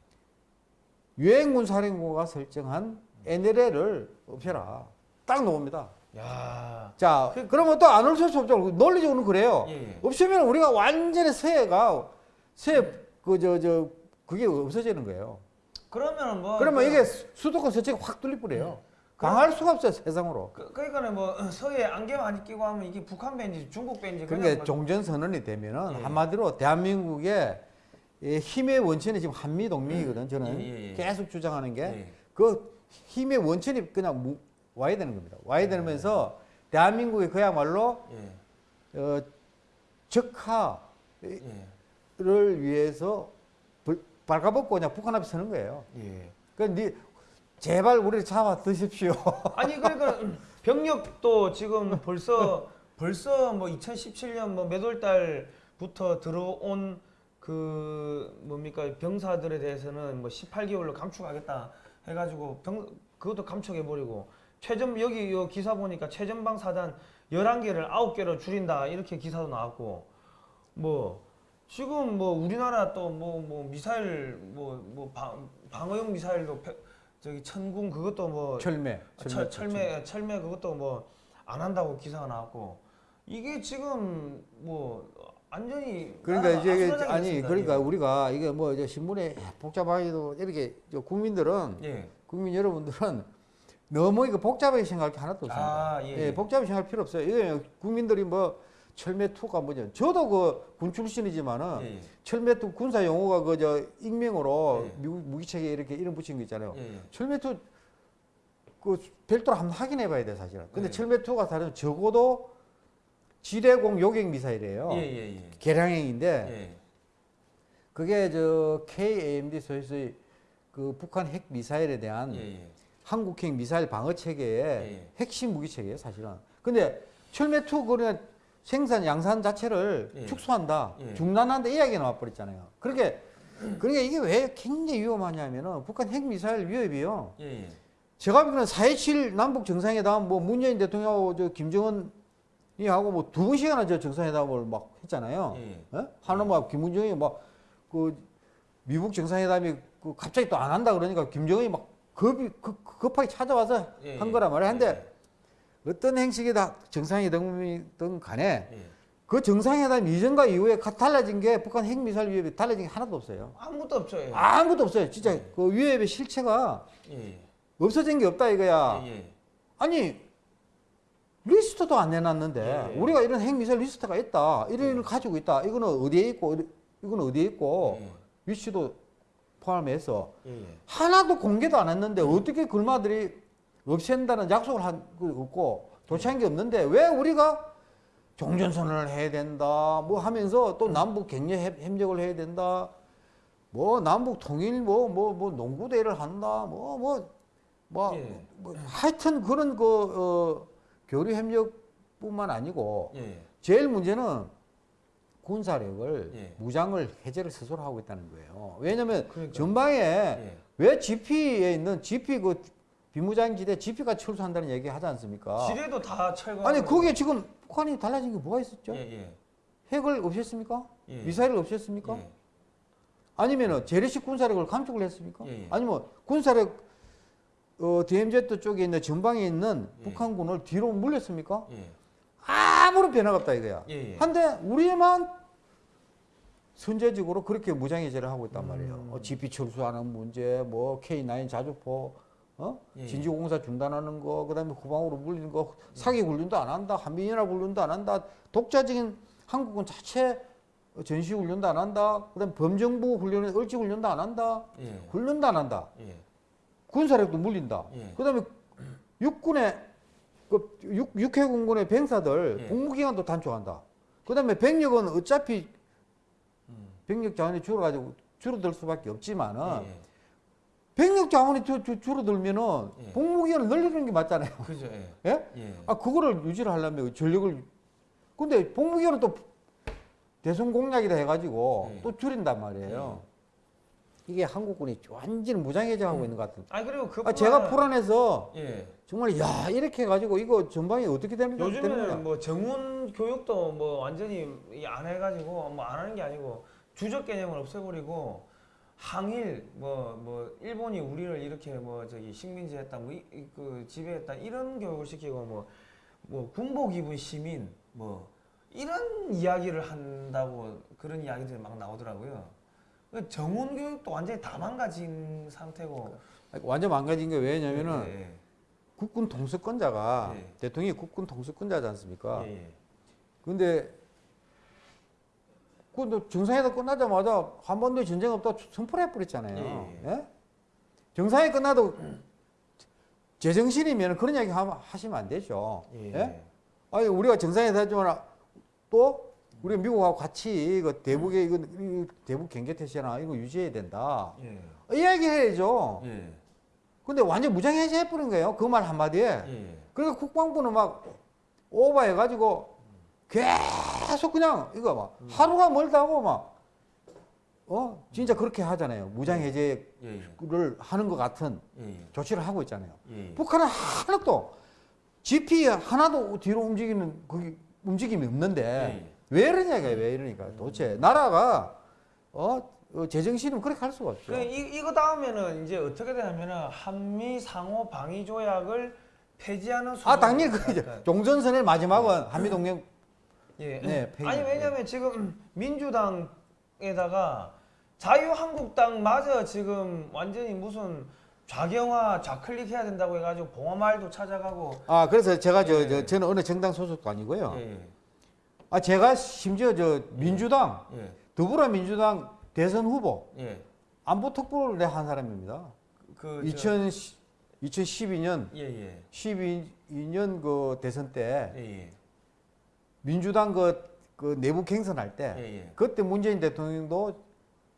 유엔군 사령부가 설정한 NLL을 없애라. 딱 나옵니다. 야. 자, 그 러면 또 안 없앨 수 없죠. 논리적으로는 그래요. 예, 예. 없으면 우리가 완전히 서해가 서해 그저 저 그게 없어지는 거예요. 그러면 뭐 그러면 그- 이게 수- 수도권 서쪽이 확 뚫릴 뿌려요. 그럼- 강할 수가 없어요 세상으로. 그, 그러니까는 뭐 서해 안개 많이 끼고 하면 이게 북한 밴지 중국 밴지 그러니까 뭐- 종전 선언이 되면은 예. 한마디로 대한민국의 이 힘의 원천이 지금 한미 동맹이거든. 저는 예, 예, 예. 계속 주장하는 게 예. 그 힘의 원천이 그냥 무- 와야 되는 겁니다. 와야 예. 되면서 대한민국이 그야말로 예. 어, 적화를 예. 위해서 불- 발가벗고 그냥 북한 앞에 서는 거예요. 예. 그러니까 니 제발 우리를 잡아 드십시오. 아니 그러니까 병력도 지금 벌써 벌써 뭐 2017년 뭐 몇 월 달부터 들어온 그 뭡니까 병사들에 대해서는 뭐 18개월로 감축하겠다 해가지고 병 그것도 감축해 버리고 최전 여기 요 기사 보니까 최전방 사단 11개를 9개로 줄인다 이렇게 기사도 나왔고 뭐 지금 뭐 우리나라 또 뭐뭐 미사일 뭐뭐 방어용 미사일도 저기 천궁 그것도 뭐 철매. 아, 철, 철매 철매 그것도 뭐 안 한다고 기사가 나왔고 이게 지금 뭐 완전히 그러니까 나라가 이제 아니 그러니까 우리가 이게 뭐 이제 신문에 복잡하게도 이렇게 저 국민들은 예. 예. 국민 여러분들은 너무 이거 복잡하게 생각할 게 하나도 없습니다. 아, 예, 예, 예. 복잡하게 생각할 필요 없어요. 이게 국민들이 뭐 철매투가 뭐죠? 저도 그 군 출신이지만은 예, 예. 철매투 군사 용어가 그 저 익명으로 예. 미국 무기책에 이렇게 이름 붙인 거 있잖아요. 예, 예. 철매투 그 별도로 한번 확인해 봐야 돼 사실은. 근데 예. 철매투가 다른 적어도 지뢰공 요격 미사일이에요. 예, 예, 예. 개량형인데 예. 그게 저 KAMD 소유의 그 북한 핵 미사일에 대한 예, 예. 한국형 미사일 방어 체계의 예. 핵심 무기 체계예요, 사실은. 근데 철매2 그냥 생산 양산 자체를 예. 축소한다, 예. 중단한다 이 이야기가 나와 버렸잖아요. 그렇게 그러니까 이게 왜 굉장히 위험하냐면은 북한 핵 미사일 위협이요. 제가 보기에는 4.27 남북 정상회담 뭐 문재인 대통령하고 저 김정은 이 하고 뭐 두 번씩이나 저 정상회담을 막 했잖아요. 예. 어? 하는 막 김문정이 막 그 미국 정상회담이 그 갑자기 또 안 한다 그러니까 김정은이 막 급이 급, 급하게 찾아와서 예, 한 예. 거란 말이야. 근데 예, 어떤 형식이다 정상회담이든 간에 예. 그 정상회담 이전과 이후에 가- 달라진 게 북한 핵미사일 위협이 달라진 게 하나도 없어요. 아무것도 없죠. 예. 아무것도 없어요. 진짜 예. 그 위협의 실체가 예. 없어진 게 없다 이거야. 예, 예. 아니 리스트도 안 내놨는데 예. 우리가 이런 핵미사일 리스트가 있다. 이런 걸 가지고 있다. 이거는 어디에 있고 이거는 어디에 있고 예. 위치도 포함해서 예, 예. 하나도 공개도 안 했는데 어떻게 글마들이 없앤다는 약속을 한거 없고 도착한 게 없는데 왜 우리가 종전선언을 해야 된다 뭐 하면서 또 남북 격려 협- 협력을 해야 된다 뭐 남북 통일 뭐 뭐 뭐 농구 대회를 한다 뭐 뭐뭐 예. 뭐 하여튼 그런 그 어, 교류 협력뿐만 아니고 예. 제일 문제는 군사력을 예. 무장을 해제를 스스로 하고 있다는 거예요. 왜냐하면 그러니까요. 전방에 예. 왜 GP에 있는 GP 그 비무장지대 GP가 철수한다는 얘기 하지 않습니까? 지뢰도 다 철거. 아니 그게 지금 북한이 달라진 게 뭐가 있었죠? 예, 예. 핵을 없앴습니까? 예. 미사일을 없앴습니까? 예. 아니면은 재래식 군사력을 감축을 했습니까? 예, 예. 아니면 군사력 어, DMZ 쪽에 있는 전방에 있는 예. 북한군을 뒤로 물렸습니까? 예. 아무런 변화가 없다 이거야. 예, 예. 한데 우리만 선제적으로 그렇게 무장해제를 하고 있단 말이에요. 음. 어, GP 철수하는 문제, 뭐 K9 자주포, 어? 예. 진주공사 중단하는 거, 그 다음에 후방으로 물리는 거, 사기 훈련도 안 한다, 한미연합 훈련도 안 한다, 독자적인 한국은 자체 전시 훈련도 안 한다, 그 다음 에 범정부 훈련, 을지 훈련도 안 한다, 예. 훈련도 안 한다, 예. 군사력도 물린다. 예. 그다음에 육군의 그 육, 육해공군의 병사들 예. 복무기간도 단축한다. 그다음에 병력은 어차피 음. 병력 자원이 줄어가지고 줄어들 수밖에 없지만은 예. 병력 자원이 줄- 줄- 줄어들면은 예. 복무기간을 늘리는 게 맞잖아요. 그죠. 예. 예? 예. 아 그거를 유지를 하려면 전력을 근데 복무기간은 또 대선 공약이다 해가지고 예. 또 줄인단 말이에요. 이게 한국군이 완전히 무장해제하고 있는 것 같은. 아니 그리고 그 아, 제가 불안해서 예. 정말 야 이렇게 해가지고 이거 전방이 어떻게 되는 거야? 요즘에는 뭐 정문 교육도 뭐 완전히 이안 해가지고 뭐 안 하는 게 아니고 주적 개념을 없애버리고 항일 뭐뭐 일본이 우리를 이렇게 뭐 저기 식민지했다 뭐그 지배했다 이런 교육을 시키고 뭐뭐 군복 입은 시민 뭐 이런 이야기를 한다고 그런 이야기들이 막 나오더라고요. 그 정원 교육도 완전히 다 망가진 상태고. 완전 망가진 게 왜냐면은 예, 국군 통수권자가 예. 대통령이 국군 통수권자지 않습니까? 예, 예. 근데 그 정상회담 끝나자마자 한반도에 전쟁 없다 선포를 해버렸잖아요. 예, 예? 정상회 끝나도 제정신이면 그런 이야기 하- 하시면 안 되죠. 예. 예? 아니 우리가 정상회담 했지만 또 우리 미국하고 같이 이거 대북의 이거 이 대북 경계 태세나 이거 유지해야 된다. 예. 이야기 해야죠. 예. 근데 완전 무장해제 해 버린 거예요. 그 말 한마디에. 예. 그러니까 국방부는 막 오버해 가지고 계속 그냥 이거 막 하루가 멀다고 막 어? 진짜 그렇게 하잖아요. 무장해제를 예. 예. 하는 것 같은 예. 조치를 하고 있잖아요. 예. 북한은 하나도 GP 하나도 뒤로 움직이는 그 움직임이 없는데 예. 왜 이러냐가 왜 이러니까 도대체 나라가 어, 어 제정신이면 그렇게 할 수가 없죠. 그 이, 이거 다음에는 이제 어떻게 되냐면은 한미 상호 방위 조약을 폐지하는 아 당연히. 갈까요? 종전선의 마지막은 한미 동맹 예. 네, 폐지. 아니 왜냐면 지금 민주당에다가 자유한국당마저 지금 완전히 무슨 좌경화 좌클릭 해야 된다고 해가지고 봉화말도 찾아가고 아 그래서 제가 저, 예. 저 저는 어느 정당 소속도 아니고요. 예. 아 제가 심지어 저 민주당 예. 더불어민주당 대선 후보 예. 안보 특보를 내한 사람입니다. 그 2000 2012년 예, 예. 12년 그 대선 때 예, 예. 민주당 그, 그 내부 경선할 때 예, 예. 그때 문재인 대통령도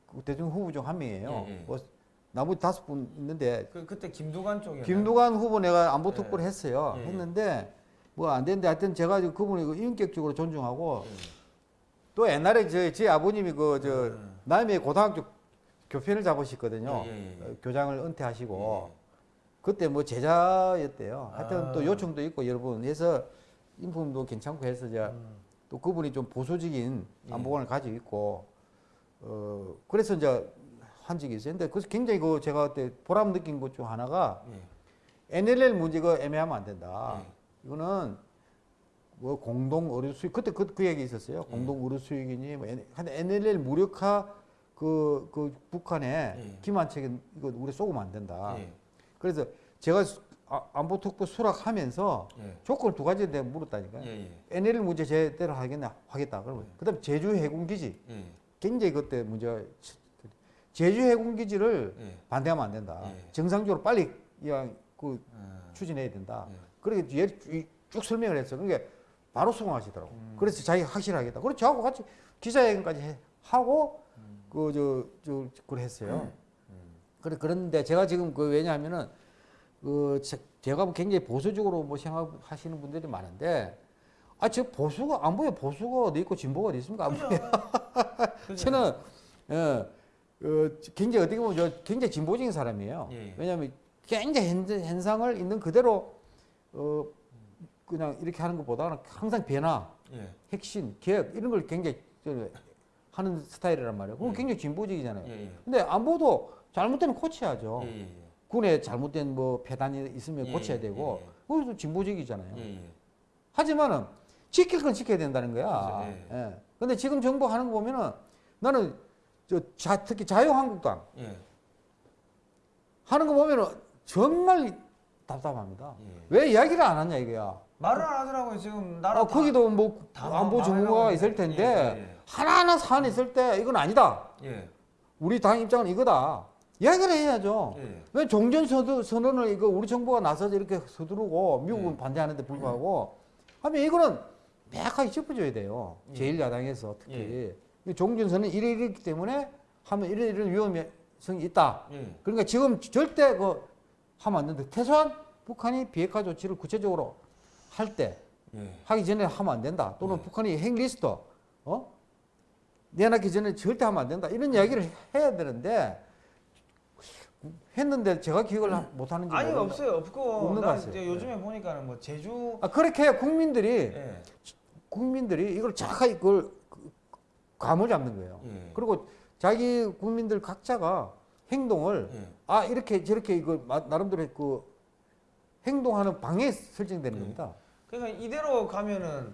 그 대통령 후보 중 한 명이에요. 예, 예. 뭐 나머지 다섯 분 있는데 그 그때 김두관 쪽에 김두관 후보 내가 안보 예. 특보를 했어요. 예, 예. 했는데 뭐안 됐는데 하여튼 제가 지금 그분을 그 인격적으로 존중하고 예. 또 옛날에 저, 제 아버님이 그저 음. 남해 고등학교 교편을 잡으셨거든요. 예, 예, 예. 어, 교장을 은퇴하시고 예. 그때 뭐 제자였대요. 하여튼 아. 또 요청도 있고 여러 분 해서 인품도 괜찮고 해서 제가 음. 또 그분이 좀 보수적인 예. 안보관을 가지고 있고 어 그래서 이제 한 적이 있어요. 근데 그래서 굉장히 그 제가 그때 보람 느낀 것 중 하나가 예. NLL 문제가 애매하면 안 된다. 예. 이거는 뭐 공동 의료 수익 그때 그, 그 얘기 있었어요. 예. 공동 의료 수익이니 뭐한 NLL 무력화 그, 그 북한에 예. 김한책은 이거 우리 쏘면 안 된다. 예. 그래서 제가 수- 아- 안보 특보 수락하면서 예. 조건 두 가지 내가 물었다니까요. 예. 예. NLL 문제 제대로 하겠냐 하겠다. 그러면 그다음 제주 해군기지 예. 굉장히 그때 문제가 제주 해군기지를 예. 반대하면 안 된다. 예. 정상적으로 빨리 그냥 그 아. 추진해야 된다. 예. 그렇게 쭉 설명을 했어. 그러니까 바로 수긍하시더라고. 음. 그래서 자기 확실하겠다. 그래서 저하고 같이 기자회견까지 해- 하고 그저저 그걸 했어요. 음. 그래 그런데 제가 지금 그 왜냐하면은 그 제- 제가 뭐 굉장히 보수적으로 뭐 생각하시는 분들이 많은데 아 저 보수가 안 보여 보수가 어디 있고 진보가 어디 있습니까? 안. 보여. 저는 예, 어, 굉장히 어떻게 보면 저 굉장히 진보적인 사람이에요. 예. 왜냐하면 굉장히 현, 현상을 있는 그대로 어 그냥 이렇게 하는 것보다는 항상 변화, 예. 핵심, 개혁 이런 걸 굉장히 저 하는 스타일이란 말이에요. 그건 예. 굉장히 진보적이잖아요. 예. 예. 근데 안보도 잘못되면 고쳐야죠. 예. 예. 군에 잘못된 뭐 폐단이 있으면 예, 고쳐야 예, 되고 예, 그것도 진보적이잖아요. 하지만은 지킬 건 지켜야 된다는 거야. 그렇죠, 예. 예. 근데 지금 정부 하는 거 보면은 나는 저 자, 특히 자유한국당 예. 하는 거 보면은 정말 답답합니다. 예. 왜 이야기를 안 하냐 이거야. 말을 안 하더라고요. 지금 나라 아, 거기도 뭐다 안보 전문가가. 있을 텐데 예, 하나하나 사안이 있을 때 이건 아니다. 예. 예. 우리 당 입장은 이거다. 이야기를 해야죠. 예. 왜 종전 선언을 이거 우리 정부가 나서서 이렇게 서두르고 미국은 예. 반대하는데 불구하고 하면 이거는 명확하게 짚어줘야 돼요. 예. 제1야당에서 특히. 이 종전 선언 이래 이랬기 때문에 하면 이런 이런 위험성이 있다. 예. 그러니까 지금 절대 그 하면 안 된다. 최소한 북한이 비핵화 조치를 구체적으로 할때 예. 하기 전에 하면 안 된다. 또는 네. 북한이 핵 리스트 어 내놨기 전에 절대 하면 안 된다. 이런 이야기를 해야 되는데 했는데 제가 기억을 하- 못 하는지 아니 모르겠- 없어요. 없고 없는 것나 같아요. 이제 요즘에 보니까는 뭐 제주 아 그렇게 국민들이 예. 국민들이 이걸 정확하게 그걸 그- 감을 잡는 거예요. 예. 그리고 자기 국민들 각자가 행동을 예. 아 이렇게 저렇게 이거 마- 나름대로 그 행동하는 방에 설정되는 예. 겁니다. 그러니까 이대로 가면은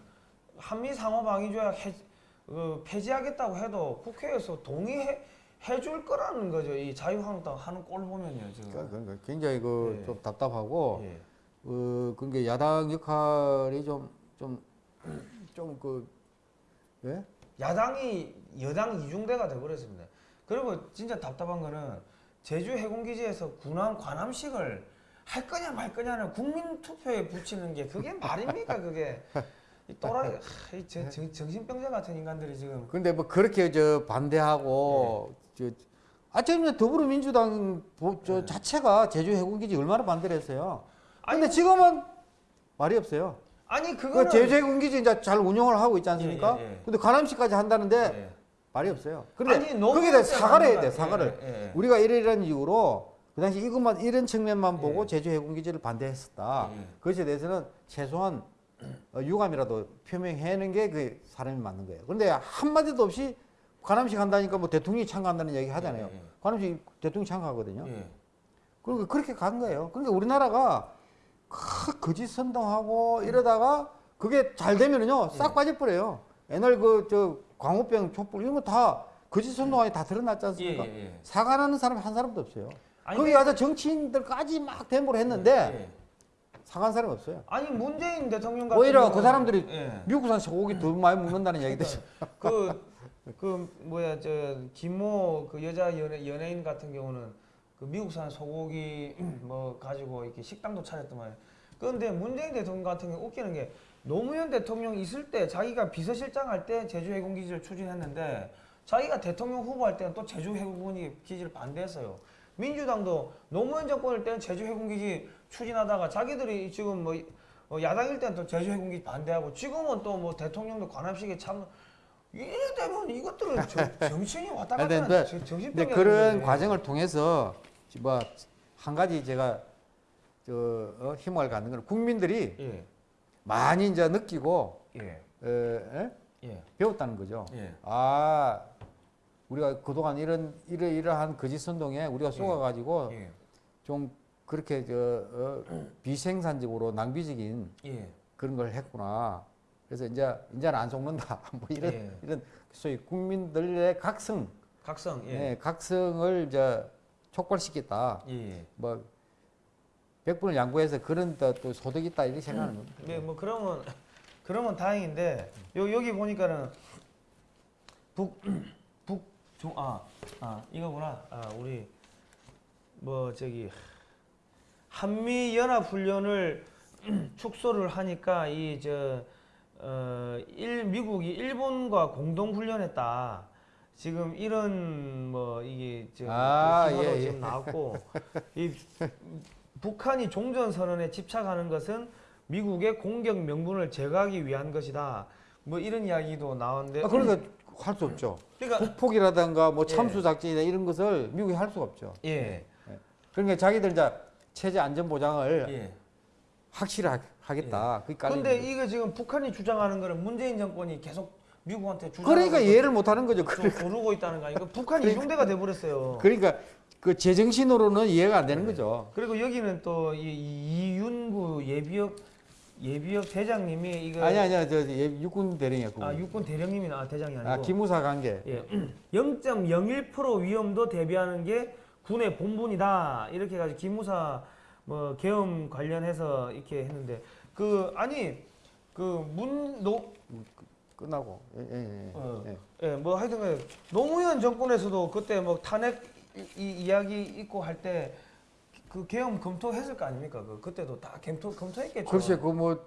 한미 상호 방위 조약 해, 어, 폐지하겠다고 해도 국회에서 동의해 해줄 거라는 거죠. 이 자유한국당 하는 꼴 보면요 지금. 그러니까 굉장히 그 예. 좀 답답하고 예. 어 그게 야당 역할이 좀 좀 좀그 예? 야당이 여당 이중대가 돼버렸습니다. 그리고 진짜 답답한 거는 제주 해군기지에서 군함 관함식을 할 거냐 말 거냐는 국민 투표에 붙이는 게 그게 말입니까 그게 이 또라이 하, 이 저, 저, 정신병자 같은 인간들이 지금 근데 뭐 그렇게 저 반대하고 저 아참 더불어민주당 보- 저 네. 자체가 제주 해군기지 얼마나 반대를 했어요. 근데 아니, 지금은 말이 없어요. 아니 그 그거는 제주 해군기지 이제 잘 운영을 하고 있지 않습니까? 예, 예, 예. 근데 관함식까지 한다는데 예. 말이 없어요. 거기에 대해 사과를 해야 돼. 예, 사과를. 예, 예. 우리가 이러이러한 이유로 그 당시 이것만 이런 측면만 보고 예. 제주 해군기지를 반대했었다. 예. 그것에 대해서는 최소한 어, 유감이라도 표명해내는 게 그 사람이 맞는 거예요. 그런데 한 마디도 없이 관함식 한다니까 뭐 대통령이 참가한다는 얘기 하잖아요. 예, 예. 관함식 대통령이 참가하거든요. 예. 그러니까 그렇게 간 거예요. 그러니까 우리나라가 크, 거짓 선동하고 이러다가 그게 잘 되면은요 싹 예. 빠져버려요. 옛날 그 저 광우병, 촛불 이런 거 다 거짓 선동하니 다 드러났지 예, 않습니까? 예, 예. 사과하는 사람이 한 사람도 없어요. 아니, 거기 그- 가서 정치인들까지 막 데모를 했는데 예. 사과한 사람이 없어요. 아니 문재인 대통령 같은 오히려 그 사람들이 예. 미국산 소고기 더 많이 먹는다는 얘기도 그, 그 뭐야 저 김모 그 여자 연예, 연예인 같은 경우는 그 미국산 소고기 뭐 가지고 이렇게 식당도 차렸더만 그런데 문재인 대통령 같은 경우 웃기는 게 노무현 대통령 있을 때 자기가 비서실장 할 때 제주 해군 기지를 추진했는데 자기가 대통령 후보 할 때는 또 제주 해군 기지를 반대했어요. 민주당도 노무현 정권일 때는 제주 해군기지 추진하다가 자기들이 지금 뭐 어, 야당일 때는 또 제주 해군기지 반대하고 지금은 또 뭐 대통령도 관함식에 참 이래 되면 이것들은 저- 정신이 왔다 갔다 하는 정신병이 그런 과정을 통해서 뭐 한 가지 제가 저 어, 희망을 갖는 건 국민들이 예, 많이 이제 느끼고 예, 어, 에? 예, 배웠다는 거죠. 예. 아 우리가 그동안 이런 이러 이러한 거짓 선동에 우리가 속아가지고 예, 좀 그렇게 저 어, 비생산적으로 낭비적인 예, 그런 걸 했구나. 그래서 이제 이제는 안 속는다. 뭐 이런 예. 이런 소위 국민들의 각성, 각성, 예, 예, 각성을 이제 촉발시켰다. 예. 뭐 백분을 양보해서 그런 또, 또 소득이 있다 이렇게 생각하는 겁니다. 네, 뭐 그러면 그러면 다행인데 요 여기 보니까는 북북중아 아, 이거구나. 아, 우리 뭐 저기 한미 연합 훈련을 축소를 하니까 이저 어, 일 미국이 일본과 공동 훈련했다. 지금 이런 뭐 이게 저 아, 기사도 예, 예. 지금 나왔고 이 북한이 종전 선언에 집착하는 것은 미국의 공격 명분을 제거하기 위한 것이다. 뭐 이런 이야기도 나왔는데 아, 그러니까 할 수 없죠. 그러니까 북폭이라든가 뭐 예. 참수 작전이나 이런 것을 미국이 할 수가 없죠. 예. 그러니까 자기들 이제 체제 안전 보장을 예. 확실하겠다. 근데 거죠. 이게 지금 북한이 주장하는 거는 문재인 정권이 계속 미국한테 주장 그러니까 이해를 못 하는 거죠. 조르고 있다는 거 아니까 북한이 이중대가 돼 버렸어요. 그러니까 그 제정신으로는 이해가 안 되는 네. 거죠. 그리고 여기는 또 이 이윤구 예비역 예비역 대장님이 이거 아니 아니야 저 예, 육군 대령이야. 그분. 아 육군 대령님이 아 대장이 아니고 아, 기무사 관계. 예, 0.01% 위험도 대비하는 게 군의 본분이다. 이렇게 해가지고 기무사 뭐 계엄 관련해서 이렇게 했는데 그 아니 그 문노 끝나고. 예, 예, 예. 어. 예. 예, 뭐 하여튼 노무현 정권에서도 그때 뭐 탄핵 이, 이 이야기 있고 할 때 그 계엄 검토했을 거 아닙니까? 그 그때도 다 검토 검토했겠죠. 글쎄 그뭐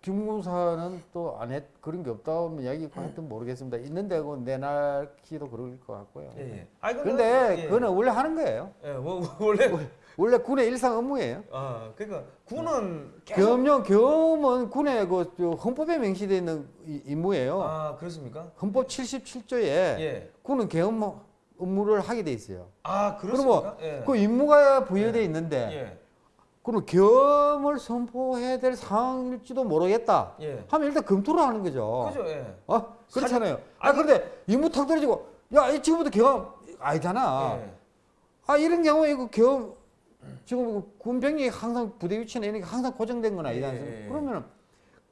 김무사는 또 안 했 그런 게 없다면 이야기 있고 하여튼 모르겠습니다. 있는데 그 내놔기도 그럴 것 같고요. 예. 예. 아니 근데 예. 그거는 원래 하는 거예요. 예, 뭐, 원래 원래 군의 일상 업무예요. 아 그러니까 군은 겸용 겸은 군의 그저 헌법에 명시되어 있는 이- 임무예요. 아 그렇습니까? 헌법 77조에 예. 군은 계엄 업무를 하게 돼 있어요. 아 그러면 그렇습니까? 예. 그 임무가 부여되어 있는데 예. 그럼 계엄을 선포해야 될 상황일지도 모르겠다. 예. 하면 일단 검토를 하는 거죠. 그죠, 예. 어? 그렇잖아요. 아 아니- 그런데 임무 탁 떨어지고 야, 이 지금부터 경험 아니잖아. 예. 아 이런 경우에 이거 경험 지금 이거 군병력이 항상 부대 위치나 이런 게 항상 고정된 건 아니지 예, 않습니까? 예, 예. 그러면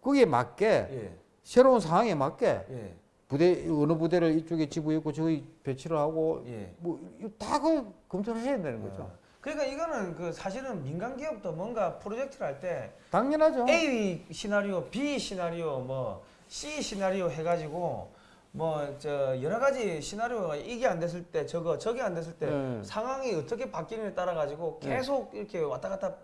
거기에 맞게 예. 새로운 상황에 맞게 예. 부대 어느 부대를 이쪽에 지부했고 저기 배치를 하고 예. 뭐다그 검토를 해야 되는 거죠. 어. 그러니까 이거는 그 사실은 민간 기업도 뭔가 프로젝트를 할 때 당연하죠. A 시나리오, B 시나리오, 뭐 C 시나리오 해가지고 뭐 저 여러 가지 시나리오가 이게 안 됐을 때 저거 저게 안 됐을 때 네. 상황이 어떻게 바뀌느냐에 따라 가지고 네. 계속 이렇게 왔다 갔다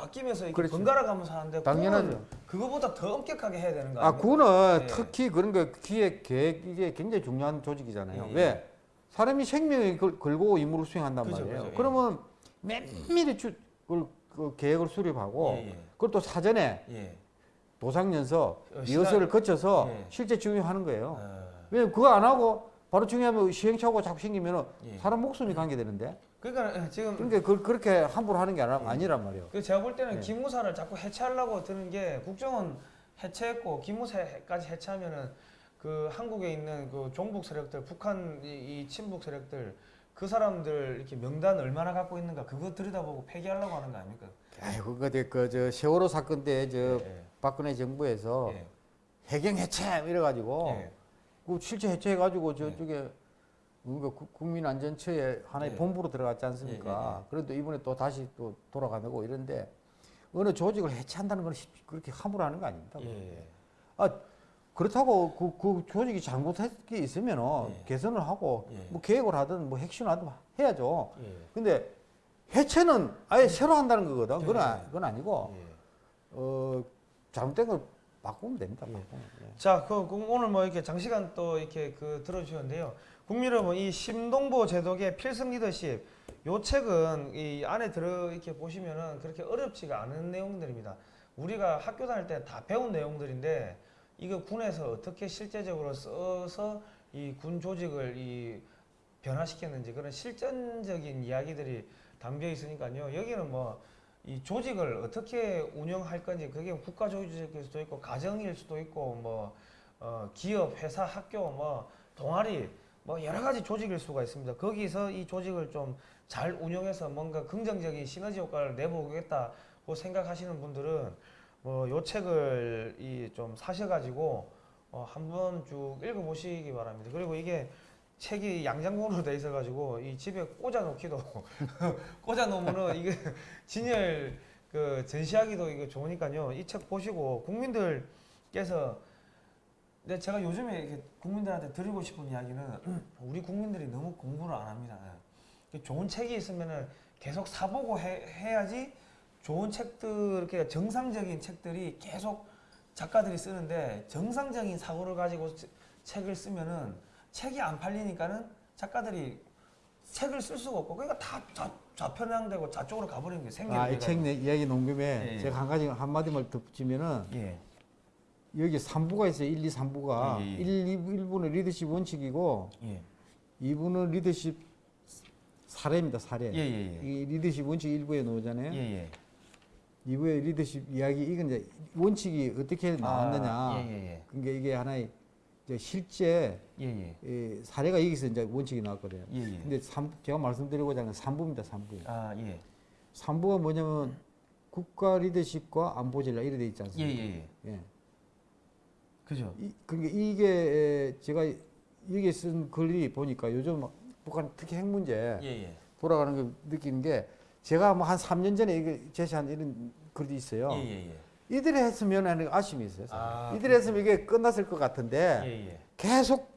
바뀌면서 이렇게 그렇죠. 번갈아 가면서 하는데 당연하죠. 그거보다 더 엄격하게 해야 되는 거 아? 그거는 예. 특히 그런 거 기획 계획 이게 굉장히 중요한 조직이잖아요. 예, 예. 왜? 사람이 생명을 걸- 걸고 임무를 수행한단 그죠, 말이에요. 그죠, 예. 그러면 면밀히 주, 그, 그 계획을 수립하고 예, 예. 그걸 또 사전에 예. 도상연서 어, 리허설을 거쳐서 예. 실제 적용하는 거예요. 어, 왜냐면 그거 안 하고 바로 중요하면 시행착오가 자꾸 생기면 예. 사람 목숨이 관계되는데 그러니까 지금 그러니까 그걸 그렇게 함부로 하는 게 아니- 예. 아니란 말이에요. 그 제가 볼 때는 예. 기무사를 자꾸 해체하려고 드는 게 국정원 해체했고 기무사까지 해체하면은 그 한국에 있는 그 종북 세력들, 북한 이, 이 친북 세력들 그 사람들 이렇게 명단 얼마나 갖고 있는가 그거 들여다보고 폐기하려고 하는 거 아닙니까? 아이고 그저 세월호 사건 때저 예, 박근혜 정부에서 예, 해경 해체 이래가지고 예. 그 실제 해체해가지고 저쪽에 우리가 구- 국민안전처에 하나의 예. 본부로 들어갔지 않습니까? 그래도 이번에 또 다시 또 돌아가고 이런데 어느 조직을 해체한다는 건 쉽- 그렇게 함부로 하는 거 아닙니다. 예. 그렇다고 그, 그 조직이 잘못한 게 있으면 예. 개선을 하고 예. 뭐 계획을 하든 뭐 핵심을 하든 해야죠. 예. 근데 해체는 아예 새로 한다는 거거든. 그건, 아, 예. 그건 아니고 예. 어, 잘못된 걸 바꾸면 됩니다. 예. 바꾸면. 예. 자, 그, 그 오늘 뭐 이렇게 장시간 또 이렇게 그 들어주셨는데요. 국민 여러분, 이 심동보 제독의 필승 리더십, 요 책은 이 안에 들어 이렇게 보시면은 그렇게 어렵지가 않은 내용들입니다. 우리가 학교 다닐 때 다 배운 내용들인데 이거 군에서 어떻게 실제적으로 써서 이 군 조직을 이 변화시켰는지 그런 실전적인 이야기들이 담겨 있으니까요. 여기는 뭐 이 조직을 어떻게 운영할 건지 그게 국가 조직일 수도 있고 가정일 수도 있고 뭐 어, 기업, 회사, 학교, 뭐 동아리 뭐 여러 가지 조직일 수가 있습니다. 거기서 이 조직을 좀 잘 운영해서 뭔가 긍정적인 시너지 효과를 내보겠다고 생각하시는 분들은 뭐 요 책을 이 좀 사셔가지고 어, 한번 쭉 읽어보시기 바랍니다. 그리고 이게 책이 양장본으로 돼 있어가지고 이 집에 꽂아 놓기도 꽂아 놓으면은 이게 진열 그 전시하기도 이거 좋으니까요. 이 책 보시고 국민들께서 근데 제가 요즘에 이렇게 국민들한테 드리고 싶은 이야기는 우리 국민들이 너무 공부를 안 합니다. 예. 좋은 책이 있으면은 계속 사보고 해, 해야지 좋은 책들 이렇게 정상적인 책들이 계속 작가들이 쓰는데 정상적인 사고를 가지고 치- 책을 쓰면은 책이 안 팔리니까는 작가들이 책을 쓸 수가 없고 그러니까 다 좌, 좌편향되고 좌쪽으로 가버리는 게 생겨요. 아, 이책 이야기 농김에 예, 예. 제가 한 가지 한 마디만 덧붙이면은 예. 여기 3부가 있어요. 1, 2, 3부가. 예, 예, 예. 1, 2, 1부는 리더십 원칙이고 예. 2부는 리더십 사례입니다. 사례. 예, 예, 예. 이 리더십 원칙 1부에 나오잖아요. 예, 예. 2부의 리더십 이야기 이건 이제 원칙이 어떻게 나왔느냐. 아, 예, 예, 그러니까 이게 하나의 이제 실제 예. 예, 예. 이 사례가 여기서 이제 원칙이 나왔거든요. 예, 예. 근데 삼, 제가 말씀드리고자 하는 3부입니다. 3부. 아, 예. 3부가 뭐냐면 국가 리더십과 안보 전략 이래 돼 있지 예, 않습니까? 예, 예. 예. 그죠? 이, 그러니까 이게 제가 여기 쓴 글이 보니까 요즘 막 북한 특히 핵 문제 예, 예. 돌아가는 걸 느끼는 게 제가 뭐 한 3년 전에 이거 제시한 이런 글이 있어요. 예, 예, 예. 이들이 했으면 하는 아쉬움이 있어요. 아, 이들이 했으면 이게 끝났을 것 같은데 예, 예. 계속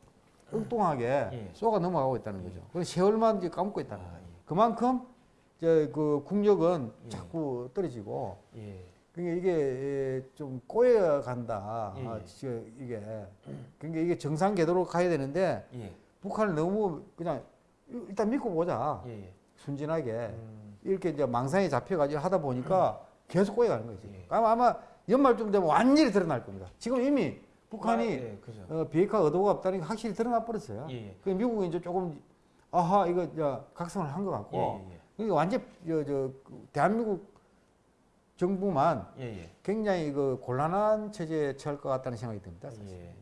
엉뚱하게 예. 쏘가 넘어가고 있다는 거죠. 그래서 세월만 이제 감고 있다는 아, 거예요. 그만큼 이제 그 국력은 예. 자꾸 떨어지고 예. 그러니까 이게 예, 좀 꼬여 간다. 예, 아, 예. 이게 그러니까 이게 정상 궤도로 가야 되는데 예. 북한을 너무 그냥 일단 믿고 보자. 예, 예. 순진하게 음, 이렇게 이제 망상에 잡혀가지고 하다 보니까 계속 꼬여 가는 거지. 예. 아마 아마 연말쯤 되면 완전히 드러날 겁니다. 지금 이미 북한이 아. 어, 비핵화 의도가 없다는 게 확실히 드러나 버렸어요. 그 미국이 이제 조금 아하 이거 각성을 한것 예, 같고 예, 그러니까 완전 저, 저그 대한민국 정부만 예. 예, 예. 굉장히 그 곤란한 체제에 처할 것 같다는 생각이 듭니다. 사실. 예.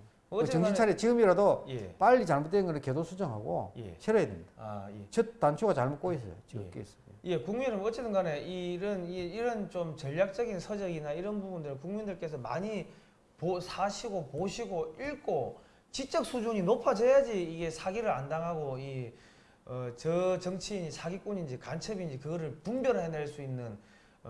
정신 차려 지금이라도 예. 빨리 잘못된 거는 궤도 수정하고 예. 실어야 됩니다. 아, 예. 첫 단추가 잘못 꼬였어요. 지금 예. 끼었어요. 예, 국민은 어쨌든 간에 이런 이- 이런 좀 전략적인 서적이나 이런 부분들을 국민들께서 많이 보, 사시고 보시고 읽고 지적 수준이 높아져야지 이게 사기를 안 당하고 이 어, 저 정치인이 사기꾼인지 간첩인지 그거를 분별해낼 수 있는 어,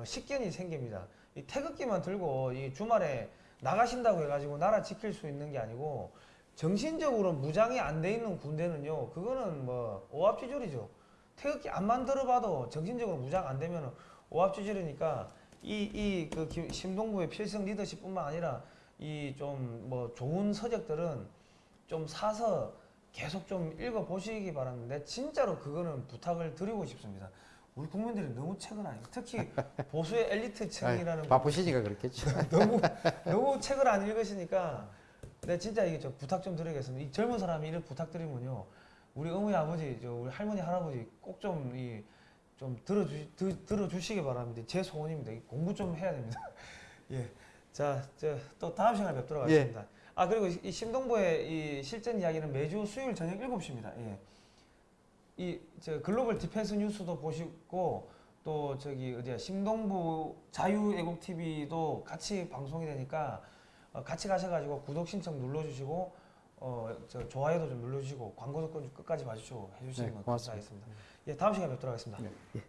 식견이 생깁니다. 이 태극기만 들고 이 주말에 나가신다고 해가지고 나라 지킬 수 있는 게 아니고 정신적으로 무장이 안 돼 있는 군대는요, 그거는 뭐 오합지졸이죠. 태극기 안 만들어봐도 정신적으로 무장 안 되면 오합지졸이니까 이 이그 심동부의 필승 리더십뿐만 아니라 이 좀 뭐 좋은 서적들은 좀 사서 계속 좀 읽어 보시기 바랍니다. 진짜로 그거는 부탁을 드리고 싶습니다. 우리 국민들이 너무 책을 안 읽, 특히 보수의 엘리트 층이라는 아이, 바쁘시니까 그렇겠죠. 너무 너무 책을 안 읽으시니까 네 진짜 이게 저 부탁 좀 드리겠습니다. 이 젊은 사람이 이렇게 부탁드리면요, 우리 어머니 아버지, 저 우리 할머니 할아버지 꼭 좀 이 좀 들어주 드, 들어주시기 바랍니다. 제 소원입니다. 이 공부 좀 해야 됩니다. 예, 자, 저 또 다음 시간에 뵙도록 예. 하겠습니다. 아 그리고 이 신동부의 이 실전 이야기는 매주 수요일 저녁 7시입니다. 예. 이 저 글로벌 디펜스 뉴스도 보시고 또 저기 어디야 신동부 자유애국 TV도 같이 방송이 되니까 어, 같이 가셔가지고 구독 신청 눌러주시고 어 저 좋아요도 좀 눌러주시고 광고도 끝- 끝까지 봐주시고 해주시면 네, 고맙습니다. 감사하겠습니다. 예 다음 시간에 뵙도록 하겠습니다. 네.